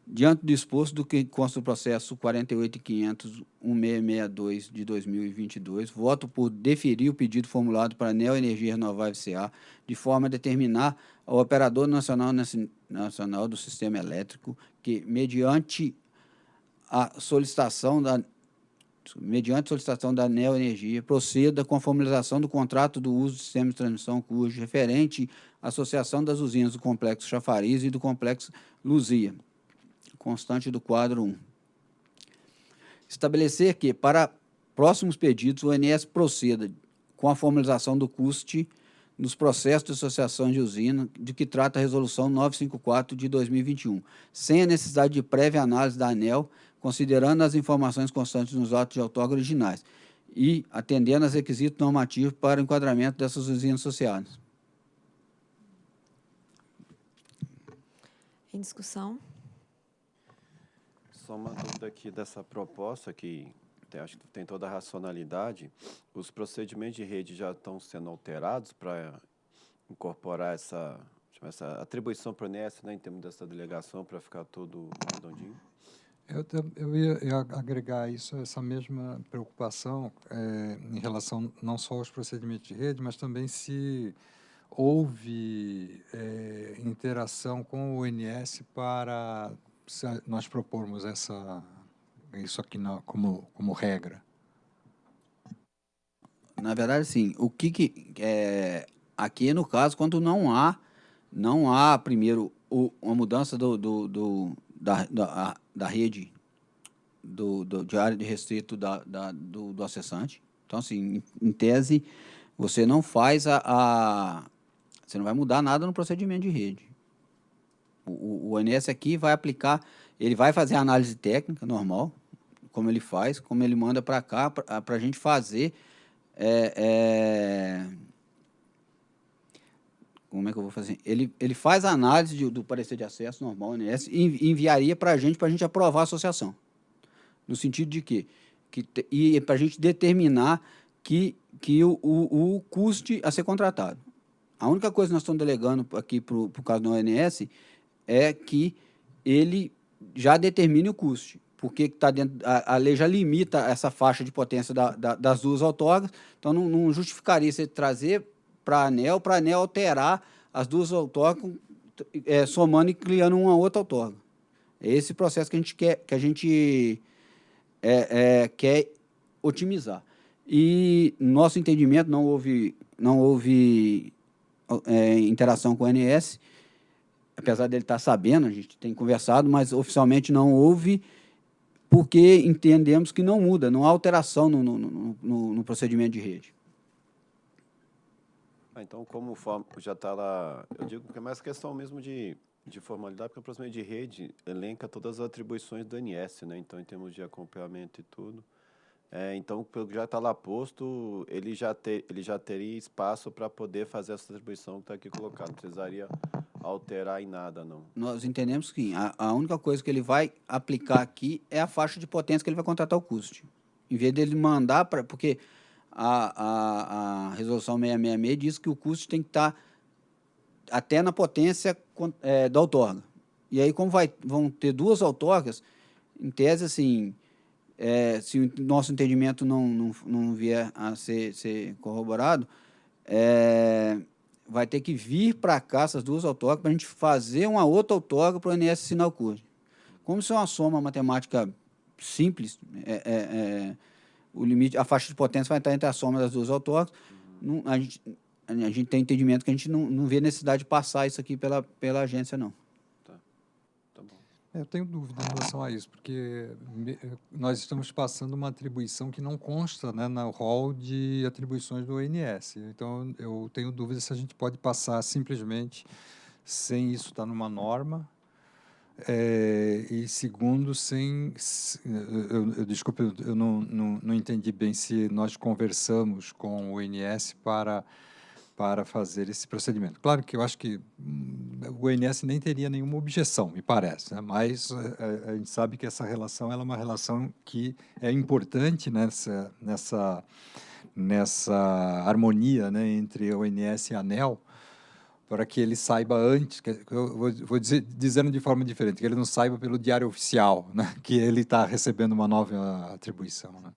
Diante do exposto do que consta o processo 48.500.1662 de 2022, voto por deferir o pedido formulado para a Neo Energia Renovável CA, de forma a determinar ao Operador Nacional, Nacional do Sistema Elétrico que, mediante a solicitação da mediante solicitação da Neo Energia, proceda com a formalização do contrato do uso do sistema de transmissão cujo referente à associação das usinas do Complexo Chafariz e do Complexo Luzia, constante do quadro 1. Estabelecer que, para próximos pedidos, o INS proceda com a formalização do custe nos processos de associação de usina, de que trata a Resolução 954 de 2021, sem a necessidade de prévia análise da ANEL, considerando as informações constantes nos atos de outorga originais e atendendo aos requisitos normativos para o enquadramento dessas usinas associadas. Em discussão só uma dúvida aqui dessa proposta, que tem, acho que tem toda a racionalidade. Os procedimentos de rede já estão sendo alterados para incorporar essa, essa atribuição para o INES, né, em termos dessa delegação, para ficar tudo redondinho? Eu, eu ia, agregar isso, essa mesma preocupação é, em relação não só aos procedimentos de rede, mas também se houve é, interação com o INS para nós propormos essa, isso aqui na, como, como regra? Na verdade, sim. O que, que é, aqui no caso, quando não há, não há primeiro o, uma mudança do, do, do da, da, da rede do, do, de área de restrito da, da, do, do acessante. Então, assim, em, em tese, você não faz a, a, Você não vai mudar nada no procedimento de rede. O, o ONS aqui vai aplicar, ele vai fazer a análise técnica normal, como ele faz, como ele manda para cá, para a gente fazer. É, é, como é que eu vou fazer? Ele, ele faz a análise de, do parecer de acesso normal, ONS, e enviaria para a gente, para a gente aprovar a associação. No sentido de quê? Que, e para a gente determinar que, que o, o, o custe a ser contratado. A única coisa que nós estamos delegando aqui para o caso do ONS é que ele já determine o custo, porque tá dentro, a, a, lei já limita essa faixa de potência da, da, das duas autógrafas, então não, não justificaria você trazer para a ANEL, para a ANEL alterar as duas autógrafas, é, somando e criando uma outra autógrafa. É esse processo que a gente quer, que a gente é, é, quer otimizar. E, no nosso entendimento, não houve, não houve é, interação com o NS, apesar dele estar sabendo, a gente tem conversado, mas oficialmente não houve, porque entendemos que não muda, não há alteração no, no, no, no procedimento de rede. Ah, então, como já está lá, eu digo que é mais questão mesmo de, de formalidade, porque o procedimento de rede elenca todas as atribuições do NS, né? então, em termos de acompanhamento e tudo. É, então, pelo que já está lá posto, ele já, ter, ele já teria espaço para poder fazer essa atribuição que está aqui colocada. Não precisaria alterar em nada, não. Nós entendemos que a, a, única coisa que ele vai aplicar aqui é a faixa de potência que ele vai contratar o custo. Em vez dele mandar para... Porque a, a, a resolução 666 diz que o custo tem que estar tá até na potência é, da outorga. E aí, como vai, vão ter duas outorgas, em tese, assim, é, se o nosso entendimento não, não, não vier a ser, ser corroborado, é, vai ter que vir para cá essas duas autógrafas para a gente fazer uma outra autógrafa para o INS assinar o curso. Como isso é uma soma matemática simples, é, é, é, o limite, a faixa de potência vai estar entre a soma das duas autógrafas, não, a, gente, a gente tem entendimento que a gente não, não vê necessidade de passar isso aqui pela, pela agência, não. É, eu tenho dúvida em relação a isso, porque nós estamos passando uma atribuição que não consta né, no rol de atribuições do ONS. Então, eu tenho dúvida se a gente pode passar simplesmente sem isso estar numa norma. É, e segundo, sem. Eu, eu, desculpe, eu não, não, não entendi bem se nós conversamos com o ONS para para fazer esse procedimento. Claro que eu acho que hum, o INS nem teria nenhuma objeção, me parece, né? mas a, eh, eh, a, gente sabe que essa relação ela é uma relação que é importante nessa, nessa, nessa harmonia né, entre o INS e a ANEL, para que ele saiba antes, eu vou, vou dizer, dizendo de forma diferente, que ele não saiba pelo diário oficial, né, que ele está recebendo uma nova atribuição. Né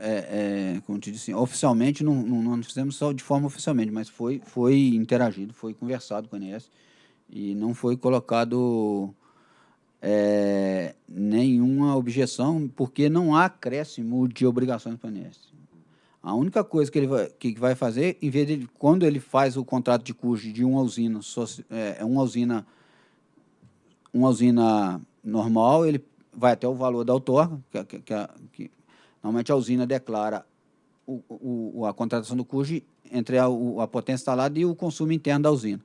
é, é, como te disse, oficialmente, não, não, não fizemos só de forma oficialmente, mas foi, foi interagido, foi conversado com a ANS e não foi colocado é, nenhuma objeção, porque não há acréscimo de obrigações para a ANS. A única coisa que ele vai, que vai fazer, em vez de, quando ele faz o contrato de custo de uma usina, é, é, uma usina, uma usina normal, ele vai até o valor da outorga, que, que, que, Normalmente a usina declara o, o, a contratação do custo entre a, a, potência instalada e o consumo interno da usina.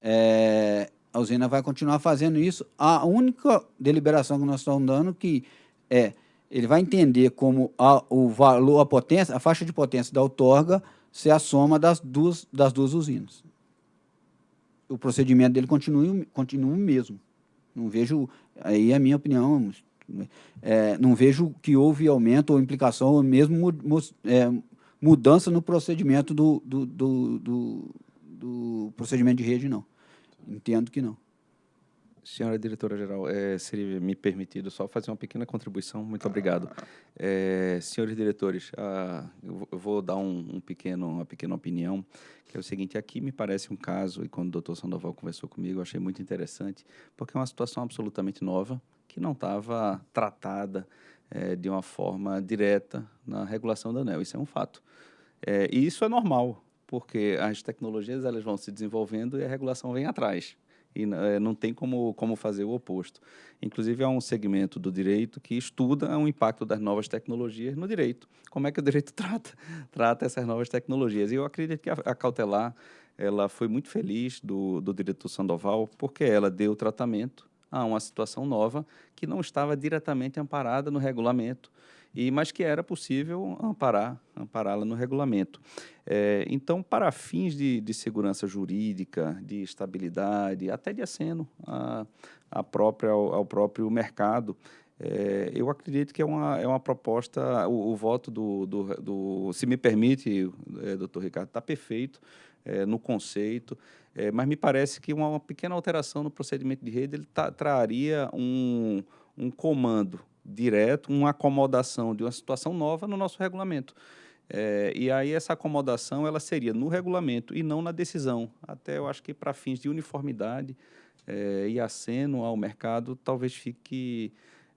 É, a usina vai continuar fazendo isso. A única deliberação que nós estamos dando que é ele vai entender como a, o valor, a potência, a faixa de potência da outorga ser a soma das duas, das duas usinas. O procedimento dele continua, continua o mesmo. Não vejo, aí é a minha opinião, é, não vejo que houve aumento ou implicação, ou mesmo é, mudança no procedimento do, do, do, do, do procedimento de rede, não. Entendo que não. Senhora diretora-geral, é, seria me permitido só fazer uma pequena contribuição? Muito obrigado. É, senhores diretores, ah, eu vou dar um, um, pequeno, uma pequena opinião, que é o seguinte, aqui me parece um caso, e quando o doutor Sandoval conversou comigo, eu achei muito interessante, porque é uma situação absolutamente nova, que não estava tratada é, de uma forma direta na regulação da ANEL. Isso é um fato. É, e isso é normal, porque as tecnologias elas vão se desenvolvendo e a regulação vem atrás. E é, não tem como, como fazer o oposto. Inclusive, há um segmento do direito que estuda o impacto das novas tecnologias no direito. Como é que o direito trata, trata essas novas tecnologias. E eu acredito que a, a cautelar ela foi muito feliz do, do diretor Sandoval, porque ela deu tratamento a uma situação nova que não estava diretamente amparada no regulamento, e mas que era possível amparar, ampará-la no regulamento. É, então, para fins de, de, segurança jurídica, de estabilidade, até de aceno a, a própria, ao, ao próprio mercado, é, eu acredito que é uma, é uma proposta, o, o voto do, do, do, se me permite, é, doutor Ricardo, está perfeito é, no conceito, é, mas me parece que uma, uma, pequena alteração no procedimento de rede ele tá, traria um, um comando direto, uma acomodação de uma situação nova no nosso regulamento. É, e aí essa acomodação ela seria no regulamento e não na decisão. Até eu acho que para fins de uniformidade é, e aceno ao mercado, talvez fique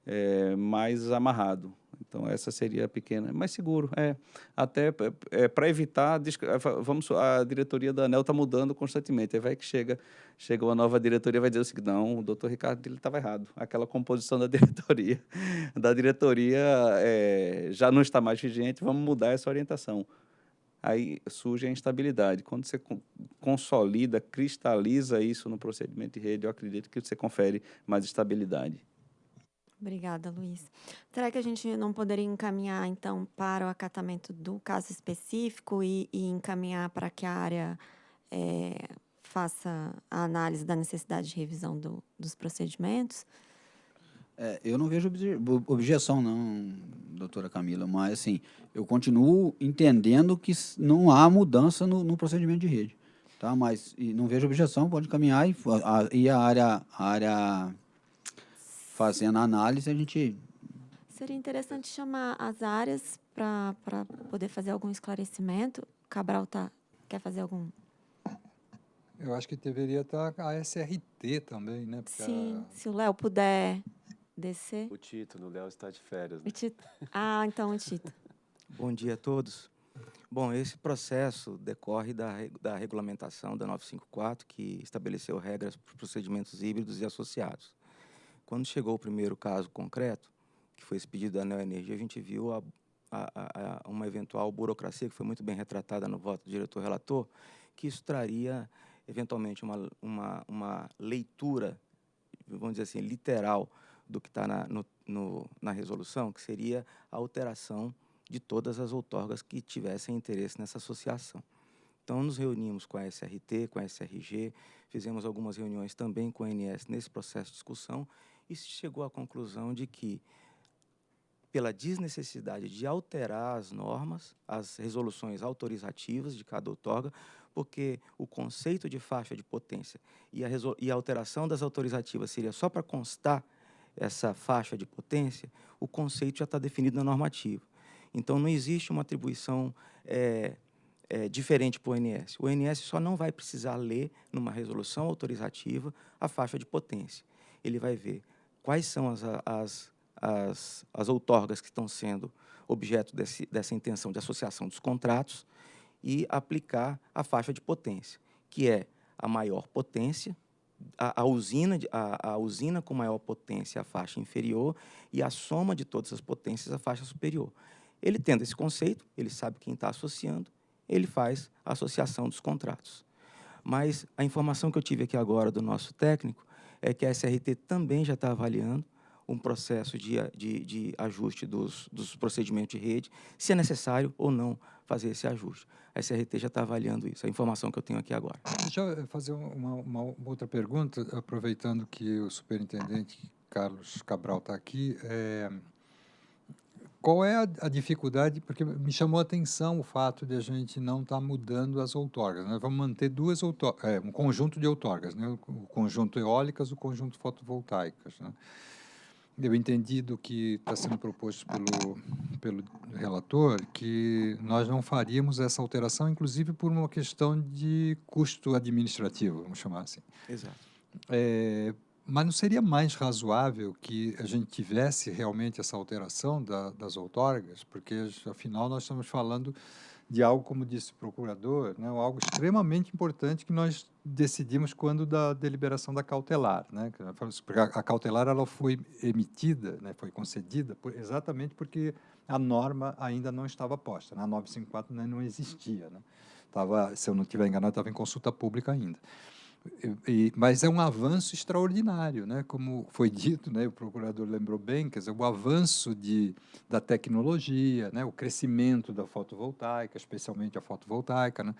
é, mais amarrado. Então essa seria a pequena, mais seguro, é. Até é, para evitar, é, vamos, a diretoria da ANEL está mudando constantemente. Aí vai que chega, chega uma nova diretoria vai dizer o seguinte, não, o doutor Ricardo estava errado. Aquela composição da diretoria, da diretoria é, já não está mais vigente, vamos mudar essa orientação. Aí surge a instabilidade. Quando você consolida, cristaliza isso no procedimento de rede, eu acredito que você confere mais estabilidade. Obrigada, Luiz. Será que a gente não poderia encaminhar, então, para o acatamento do caso específico e, e encaminhar para que a área é, faça a análise da necessidade de revisão do, dos procedimentos? É, eu não vejo obje objeção, não, doutora Camila, mas, assim, eu continuo entendendo que não há mudança no, no procedimento de rede, tá? Mas não vejo objeção, pode caminhar e a, e a área... A área fazendo a análise, a gente Seria interessante chamar as áreas para poder fazer algum esclarecimento. Cabral tá, quer fazer algum? Eu acho que deveria estar a SRT também, né? Porque Sim, a... se o Léo puder descer. O Tito, o Léo está de férias. Né? Tito. Ah, então o Tito. Bom dia a todos. Bom, esse processo decorre da, da regulamentação da 954, que estabeleceu regras para os procedimentos híbridos e associados. Quando chegou o primeiro caso concreto, que foi esse pedido da Neoenergia, a gente viu a, a, a, uma eventual burocracia, que foi muito bem retratada no voto do diretor-relator, que isso traria, eventualmente, uma, uma, uma leitura, vamos dizer assim, literal do que está na, na resolução, que seria a alteração de todas as outorgas que tivessem interesse nessa associação. Então, nos reunimos com a SRT, com a SRG, fizemos algumas reuniões também com a ANS nesse processo de discussão e se chegou à conclusão de que, pela desnecessidade de alterar as normas, as resoluções autorizativas de cada outorga, porque o conceito de faixa de potência e a, e a alteração das autorizativas seria só para constar essa faixa de potência, o conceito já está definido na normativa. Então, não existe uma atribuição é, é, diferente para o ONS. O ONS só não vai precisar ler, numa resolução autorizativa, a faixa de potência. Ele vai ver quais são as, as, as, as outorgas que estão sendo objeto desse, dessa intenção de associação dos contratos e aplicar a faixa de potência, que é a maior potência, a, a, usina, a, a, usina com maior potência, a faixa inferior, e a soma de todas as potências, a faixa superior. Ele tendo esse conceito, ele sabe quem está associando, ele faz a associação dos contratos. Mas a informação que eu tive aqui agora do nosso técnico é que a SRT também já está avaliando um processo de, de, de ajuste dos, dos, procedimentos de rede, se é necessário ou não fazer esse ajuste. A SRT já está avaliando isso, a informação que eu tenho aqui agora. Deixa eu fazer uma, uma outra pergunta, aproveitando que o superintendente Carlos Cabral está aqui. É, qual é a, a, dificuldade? Porque me chamou a atenção o fato de a gente não estar tá mudando as outorgas. Nós né? vamos manter duas outorgas, é, um conjunto de outorgas, né? o conjunto eólicas, o conjunto fotovoltaicas. Né? Eu entendi do que está sendo proposto pelo, pelo relator que nós não faríamos essa alteração, inclusive por uma questão de custo administrativo, vamos chamar assim. Exato. É, mas não seria mais razoável que a gente tivesse realmente essa alteração da, das outorgas? Porque, afinal, nós estamos falando de algo, como disse o procurador, né, algo extremamente importante que nós decidimos quando da deliberação da cautelar. Né, a cautelar ela foi emitida, né, foi concedida por, exatamente porque a norma ainda não estava posta. Na 954 né, não existia. Né, tava, se eu não estiver enganado, estava em consulta pública ainda. E, mas é um avanço extraordinário, né? como foi dito, né? o procurador lembrou bem, quer dizer, o avanço de, da tecnologia, né? o crescimento da fotovoltaica, especialmente a fotovoltaica, né?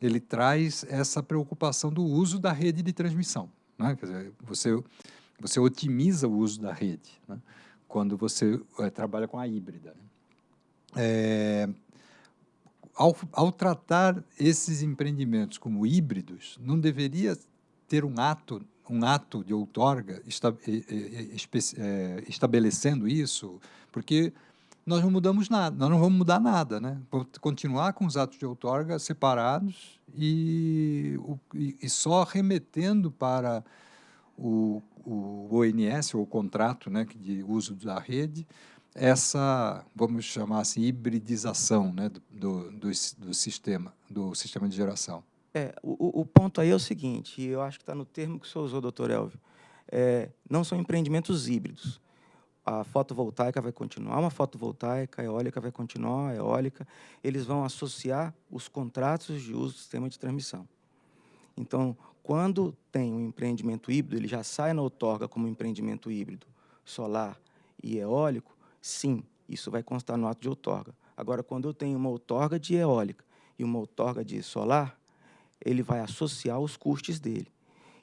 ele traz essa preocupação do uso da rede de transmissão. Né? Quer dizer, você, você otimiza o uso da rede né? quando você é, trabalha com a híbrida. Né? É, ao, ao tratar esses empreendimentos como híbridos, não deveria ter um ato um ato de outorga esta, é, estabelecendo isso, porque nós não mudamos nada, nós não vamos mudar nada, né? Continuar com os atos de outorga separados e, e só remetendo para o, o ONS, ou o contrato né, de uso da rede, essa, vamos chamar assim, hibridização né, do, do, do sistema, do sistema de geração. É, o, o ponto aí é o seguinte, eu acho que está no termo que o senhor usou, doutor Elvio, é, não são empreendimentos híbridos. A fotovoltaica vai continuar uma fotovoltaica, a eólica vai continuar a eólica, eles vão associar os contratos de uso do sistema de transmissão. Então, quando tem um empreendimento híbrido, ele já sai na outorga como empreendimento híbrido solar e eólico, Sim, isso vai constar no ato de outorga. Agora, quando eu tenho uma outorga de eólica e uma outorga de solar, ele vai associar os custos dele.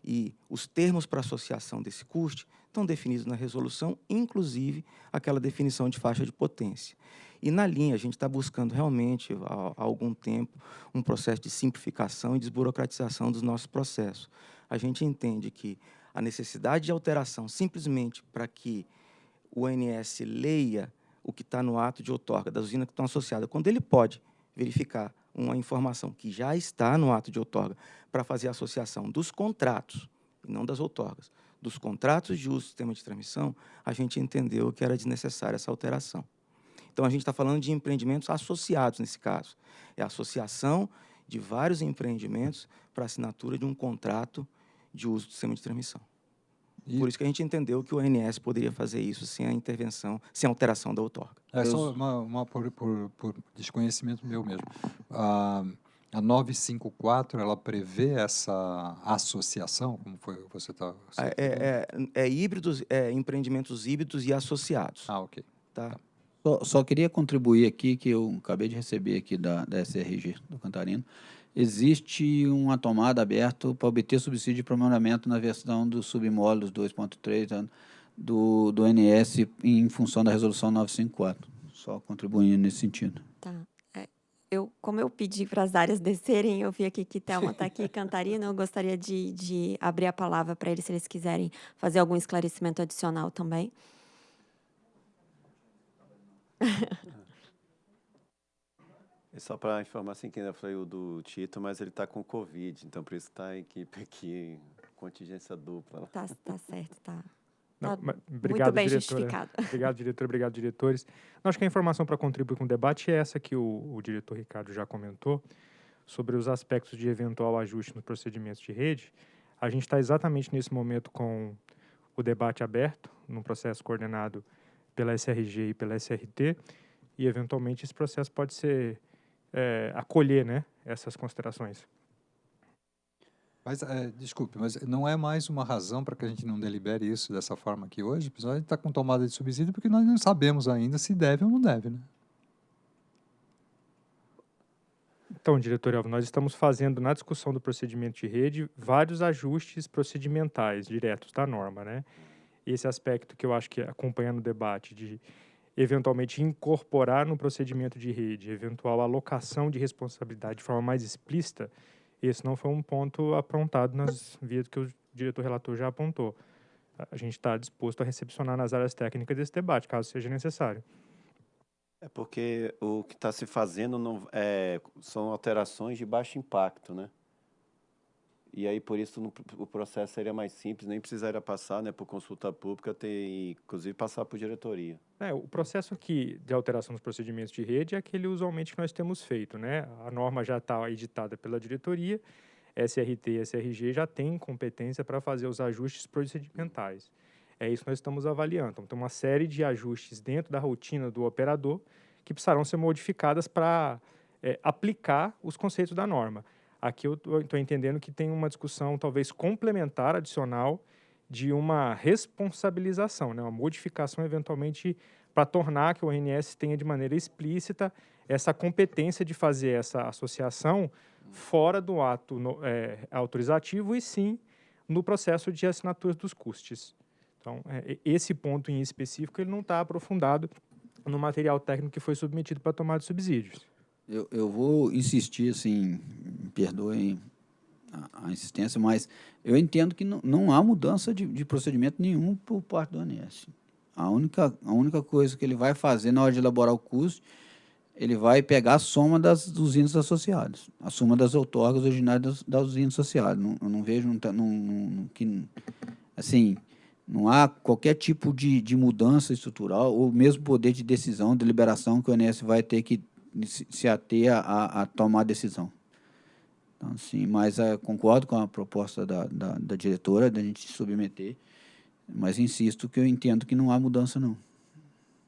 E os termos para associação desse custe estão definidos na resolução, inclusive aquela definição de faixa de potência. E na linha, a gente está buscando realmente, há algum tempo, um processo de simplificação e desburocratização dos nossos processos. A gente entende que a necessidade de alteração simplesmente para que o ONS leia o que está no ato de outorga das usinas que estão associadas. Quando ele pode verificar uma informação que já está no ato de outorga para fazer a associação dos contratos, e não das outorgas, dos contratos de uso do sistema de transmissão, a gente entendeu que era desnecessária essa alteração. Então, a gente está falando de empreendimentos associados nesse caso. É a associação de vários empreendimentos para assinatura de um contrato de uso do sistema de transmissão. E... Por isso que a gente entendeu que o ONS poderia fazer isso sem a intervenção, sem a alteração da outorga. É só uma, uma por, por, por, desconhecimento meu mesmo. Ah, a 954, ela prevê essa associação, como foi você está... É, é, é, híbridos, é empreendimentos híbridos e associados. Ah, ok. Tá. Só, só, queria contribuir aqui, que eu acabei de receber aqui da, da SRG do Cantarino, existe uma tomada aberta para obter subsídio de aprimoramento na versão dos submódulos 2.3 do, do NS em função da resolução 954. Só contribuindo nesse sentido. Tá. É, eu, como eu pedi para as áreas descerem, eu vi aqui que Thelma está aqui, Cantarina, eu gostaria de, de abrir a palavra para eles, se eles quiserem fazer algum esclarecimento adicional também. E só para informar, assim, que ainda falei o do Tito, mas ele está com Covid, então por isso está a equipe aqui, contingência dupla. Tá, tá certo, tá. Não, tá obrigado, muito bem diretora. justificado. Obrigado, diretor, obrigado, diretores. Não, acho que a informação para contribuir com o debate é essa que o, o diretor Ricardo já comentou, sobre os aspectos de eventual ajuste nos procedimentos de rede. A gente está exatamente nesse momento com o debate aberto, num processo coordenado pela SRG e pela SRT, e eventualmente esse processo pode ser é, acolher né, essas considerações. Mas, é, desculpe, mas não é mais uma razão para que a gente não delibere isso dessa forma aqui hoje? A gente está com tomada de subsídio porque nós não sabemos ainda se deve ou não deve, né? Então, diretor Elvio, nós estamos fazendo na discussão do procedimento de rede vários ajustes procedimentais diretos da norma, né? Esse aspecto que eu acho que acompanhando o debate de eventualmente incorporar no procedimento de rede eventual alocação de responsabilidade de forma mais explícita, esse não foi um ponto apontado nas vias que o diretor relator já apontou. A gente está disposto a recepcionar nas áreas técnicas desse debate, caso seja necessário. É porque o que está se fazendo não, é, são alterações de baixo impacto, né? E aí, por isso, no, o processo seria mais simples, nem precisaria passar né, por consulta pública, ter, inclusive passar por diretoria. É, o processo aqui de alteração dos procedimentos de rede é aquele usualmente que nós temos feito. Né? A norma já está editada pela diretoria, SRT e SRG já têm competência para fazer os ajustes procedimentais. É isso que nós estamos avaliando. Então, tem uma série de ajustes dentro da rotina do operador que precisarão ser modificadas para é, aplicar os conceitos da norma. Aqui eu estou entendendo que tem uma discussão talvez complementar, adicional, de uma responsabilização, né? uma modificação eventualmente para tornar que o ONS tenha de maneira explícita essa competência de fazer essa associação fora do ato no, é, autorizativo e sim no processo de assinatura dos custos. Então, é, esse ponto em específico ele não está aprofundado no material técnico que foi submetido para tomar de subsídios. Eu, eu vou insistir, assim, perdoem a, a, insistência, mas eu entendo que não, há mudança de, de procedimento nenhum por parte do ANS. A única, a única coisa que ele vai fazer na hora de elaborar o custo, ele vai pegar a soma das usinas associadas, a soma das outorgas originárias das, das usinas associadas. Não, eu não vejo não, não, não, que, assim, não há qualquer tipo de, de mudança estrutural ou mesmo poder de decisão, de liberação que o ANS vai ter que se ater a, a tomar a decisão. Então, sim, mas é, concordo com a proposta da, da, da diretora de a gente submeter, mas insisto que eu entendo que não há mudança, não.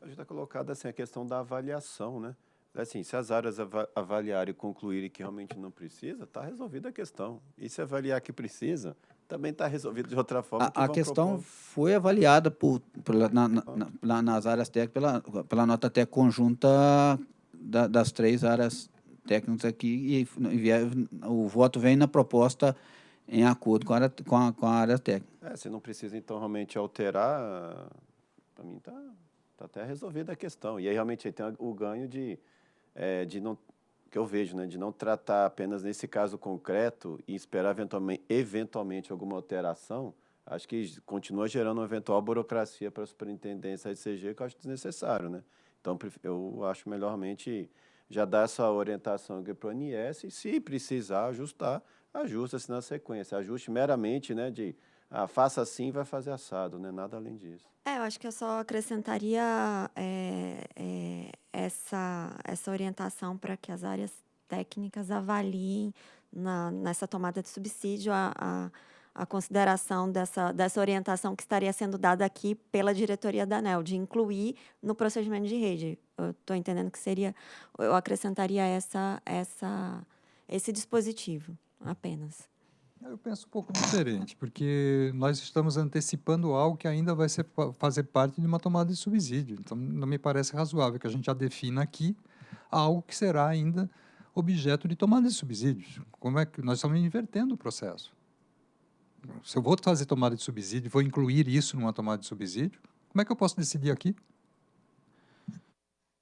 A gente está colocado assim, a questão da avaliação, né? Assim, se as áreas avaliarem e concluírem que realmente não precisa, está resolvida a questão. E se avaliar que precisa, também está resolvido de outra forma. A, que a questão propor. foi avaliada por, por na, na, na, nas áreas técnicas pela, pela nota até conjunta da, das três áreas técnicas aqui e, e o voto vem na proposta em acordo com a, área, com a, com a área técnica. É, se não precisa, então, realmente alterar, para mim está tá até resolvida a questão. E aí, realmente, tem o ganho de, é, de não, que eu vejo, né, de não tratar apenas nesse caso concreto e esperar eventualmente, eventualmente alguma alteração, acho que continua gerando uma eventual burocracia para a superintendência da ICG, que eu acho desnecessário, né? Então, eu acho melhor realmente já dar essa orientação para o INS e, se precisar ajustar, ajusta-se na sequência. Ajuste meramente né, de ah, faça assim vai fazer assado, né? nada além disso. É, eu acho que eu só acrescentaria é, é, essa, essa orientação para que as áreas técnicas avaliem na, nessa tomada de subsídio a, a, a, consideração dessa, dessa orientação que estaria sendo dada aqui pela diretoria da ANEL, de incluir no procedimento de rede. Eu estou entendendo que seria, eu acrescentaria essa, essa, esse dispositivo apenas. Eu penso um pouco diferente, porque nós estamos antecipando algo que ainda vai ser, fazer parte de uma tomada de subsídio. Então, não me parece razoável que a gente já defina aqui algo que será ainda objeto de tomada de subsídios. Como é que nós estamos invertendo o processo? Se eu vou fazer tomada de subsídio, vou incluir isso numa tomada de subsídio, como é que eu posso decidir aqui?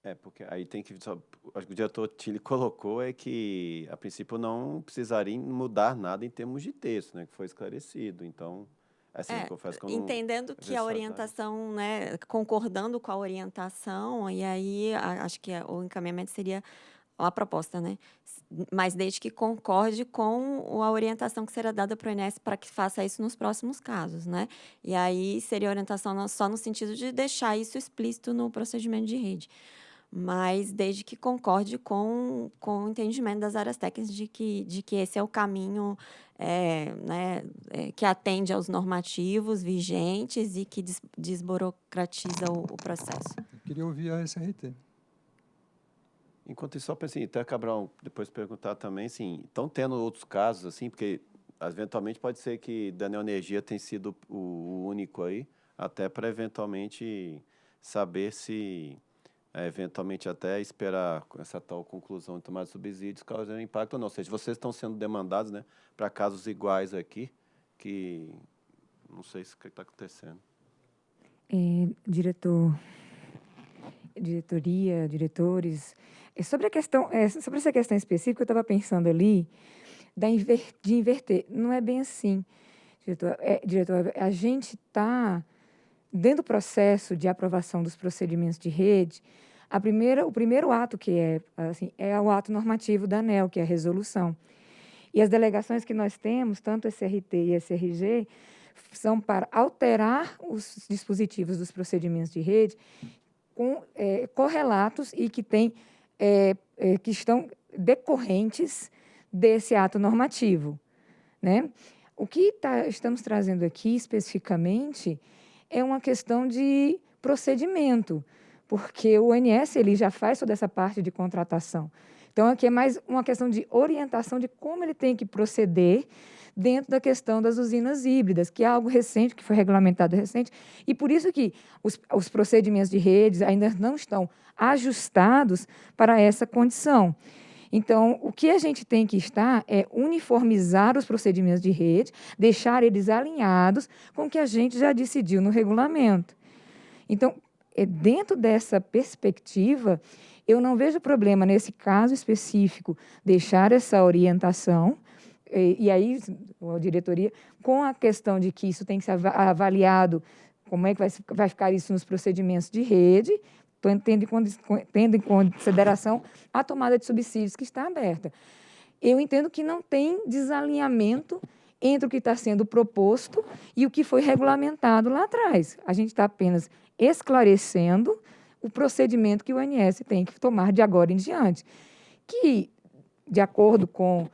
É, porque aí tem que. Só, acho que o diretor Tilly colocou é que, a princípio, não precisaria mudar nada em termos de texto, né? Que foi esclarecido. Então, assim, é, confesso que eu não, Entendendo que a orientação, né? Concordando com a orientação, e aí a, acho que o encaminhamento seria a proposta, né? Mas desde que concorde com a orientação que será dada para o INES para que faça isso nos próximos casos, né? E aí seria orientação só no sentido de deixar isso explícito no procedimento de rede mas desde que concorde com, com o entendimento das áreas técnicas de que, de que esse é o caminho é, né, é, que atende aos normativos vigentes e que des, desburocratiza o, o, processo. Eu queria ouvir a SRT. Enquanto isso, só assim, até Cabral depois perguntar também, assim, estão tendo outros casos, assim, porque eventualmente pode ser que da Neoenergia tenha sido o, único aí, até para eventualmente saber se é, eventualmente até esperar essa tal conclusão de tomar subsídios causando impacto ou não. Ou seja, vocês estão sendo demandados né, para casos iguais aqui, que não sei se está acontecendo. É, diretor, diretoria, diretores, sobre a questão, é, sobre essa questão específica, eu estava pensando ali da inver, de inverter. Não é bem assim, diretor. É, diretor, a gente está dentro do processo de aprovação dos procedimentos de rede, a primeira, o primeiro ato que é assim é o ato normativo da ANEL, que é a resolução. E as delegações que nós temos, tanto SRT e SRG, são para alterar os dispositivos dos procedimentos de rede com é, correlatos e que tem é, é, que estão decorrentes desse ato normativo, né? O que tá, estamos trazendo aqui especificamente é uma questão de procedimento, porque o ONS ele já faz toda essa parte de contratação. Então, aqui é mais uma questão de orientação de como ele tem que proceder dentro da questão das usinas híbridas, que é algo recente, que foi regulamentado recente, e por isso que os, os procedimentos de redes ainda não estão ajustados para essa condição. Então, o que a gente tem que estar é uniformizar os procedimentos de rede, deixar eles alinhados com o que a gente já decidiu no regulamento. Então, é dentro dessa perspectiva, eu não vejo problema nesse caso específico deixar essa orientação e, e aí a diretoria com a questão de que isso tem que ser avaliado como é que vai, vai ficar isso nos procedimentos de rede tendo em, tendo em consideração a tomada de subsídios que está aberta. Eu entendo que não tem desalinhamento entre o que está sendo proposto e o que foi regulamentado lá atrás. A gente está apenas esclarecendo o procedimento que o INS tem que tomar de agora em diante, que, de acordo com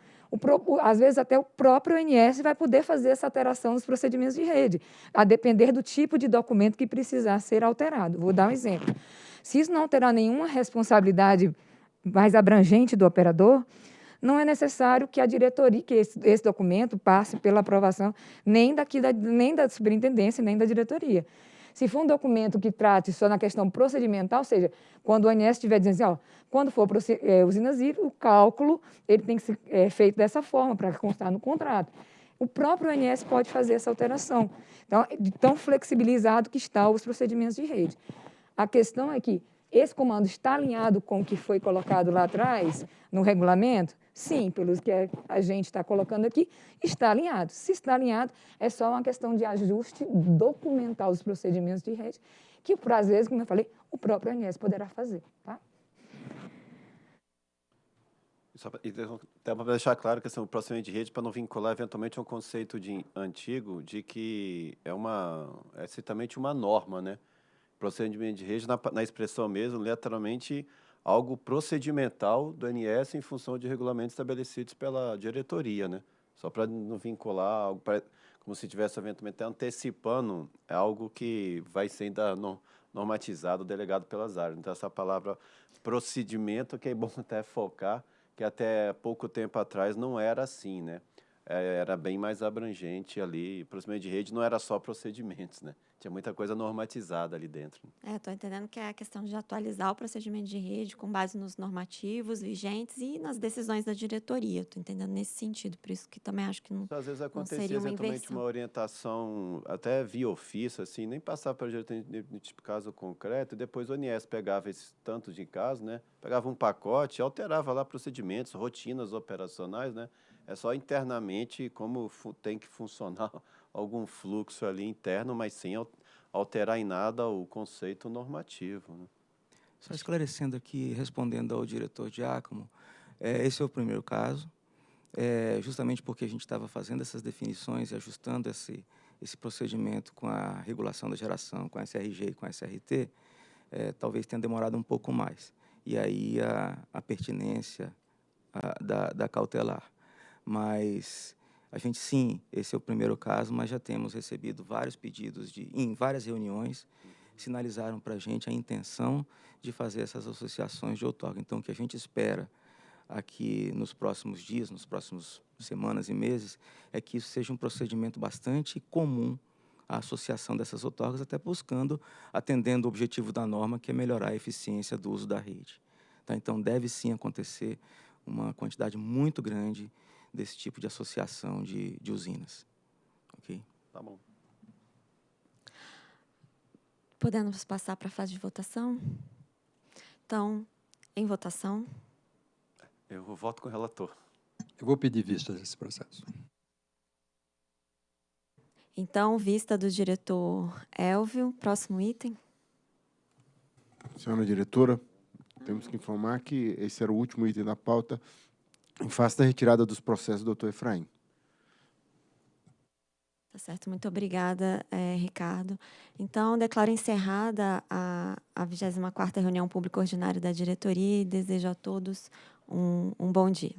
às vezes até o próprio INS vai poder fazer essa alteração nos procedimentos de rede, a depender do tipo de documento que precisar ser alterado. Vou dar um exemplo. Se isso não terá nenhuma responsabilidade mais abrangente do operador, não é necessário que a diretoria, que esse, esse documento passe pela aprovação nem, daqui da, nem da superintendência, nem da diretoria. Se for um documento que trate só na questão procedimental, ou seja, quando o ONS estiver dizendo assim, ó, quando for é, hídricas, o cálculo ele tem que ser é, feito dessa forma, para constar no contrato. O próprio ONS pode fazer essa alteração. Então, de tão flexibilizado que estão os procedimentos de rede. A questão é que esse comando está alinhado com o que foi colocado lá atrás, no regulamento? Sim, pelos que a gente está colocando aqui, está alinhado. Se está alinhado, é só uma questão de ajuste documental dos procedimentos de rede, que, por às vezes, como eu falei, o próprio ANS poderá fazer. Tá? Só para deixar claro que assim, o procedimento de rede, para não vincular eventualmente um conceito de, antigo de que é uma é certamente uma norma, né? Procedimento de rede, na, na expressão mesmo, literalmente algo procedimental do ANS em função de regulamentos estabelecidos pela diretoria, né? Só para não vincular algo pra, como se tivesse eventualmente antecipando é algo que vai ser ainda no, normatizado, delegado pelas áreas. Então, essa palavra procedimento, que é bom até focar, que até pouco tempo atrás não era assim, né? É, era bem mais abrangente ali. Procedimento de rede não era só procedimentos, né? Tinha muita coisa normatizada ali dentro. É, estou entendendo que é a questão de atualizar o procedimento de rede com base nos normativos vigentes e nas decisões da diretoria. Estou entendendo nesse sentido, por isso que também acho que não, Às vezes acontecia uma eventualmente inversão. uma orientação até via ofício, assim, nem passar para a diretoria de tipo caso concreto, depois o ONS pegava esse tanto de casos, né? Pegava um pacote alterava lá procedimentos, rotinas operacionais, né? É só internamente como tem que funcionar algum fluxo ali interno, mas sem al- alterar em nada o conceito normativo. Né? Só esclarecendo aqui, respondendo ao diretor Giacomo, é, esse é o primeiro caso, é, justamente porque a gente estava fazendo essas definições e ajustando esse, esse procedimento com a regulação da geração, com a SRG e com a SRT, é, talvez tenha demorado um pouco mais. E aí a, a pertinência a, da, da cautelar. Mas a gente, sim, esse é o primeiro caso, mas já temos recebido vários pedidos de, em várias reuniões, sinalizaram para a gente a intenção de fazer essas associações de outorga. Então, o que a gente espera aqui nos próximos dias, nos próximos semanas e meses, é que isso seja um procedimento bastante comum a associação dessas outorgas, até buscando, atendendo o objetivo da norma, que é melhorar a eficiência do uso da rede. Tá? Então, deve sim acontecer uma quantidade muito grande desse tipo de associação de, de usinas. Ok? Tá bom. Podemos passar para a fase de votação? Então, em votação, Eu voto com o relator. Eu vou pedir vista desse processo. então, vista do diretor Elvio, próximo item. Senhora diretora, temos que informar que esse era o último item da pauta em face da retirada dos processos do doutor Efraim. Tá certo, muito obrigada, eh, Ricardo. Então, declaro encerrada a, a 24ª reunião pública ordinária da diretoria e desejo a todos um, um bom dia.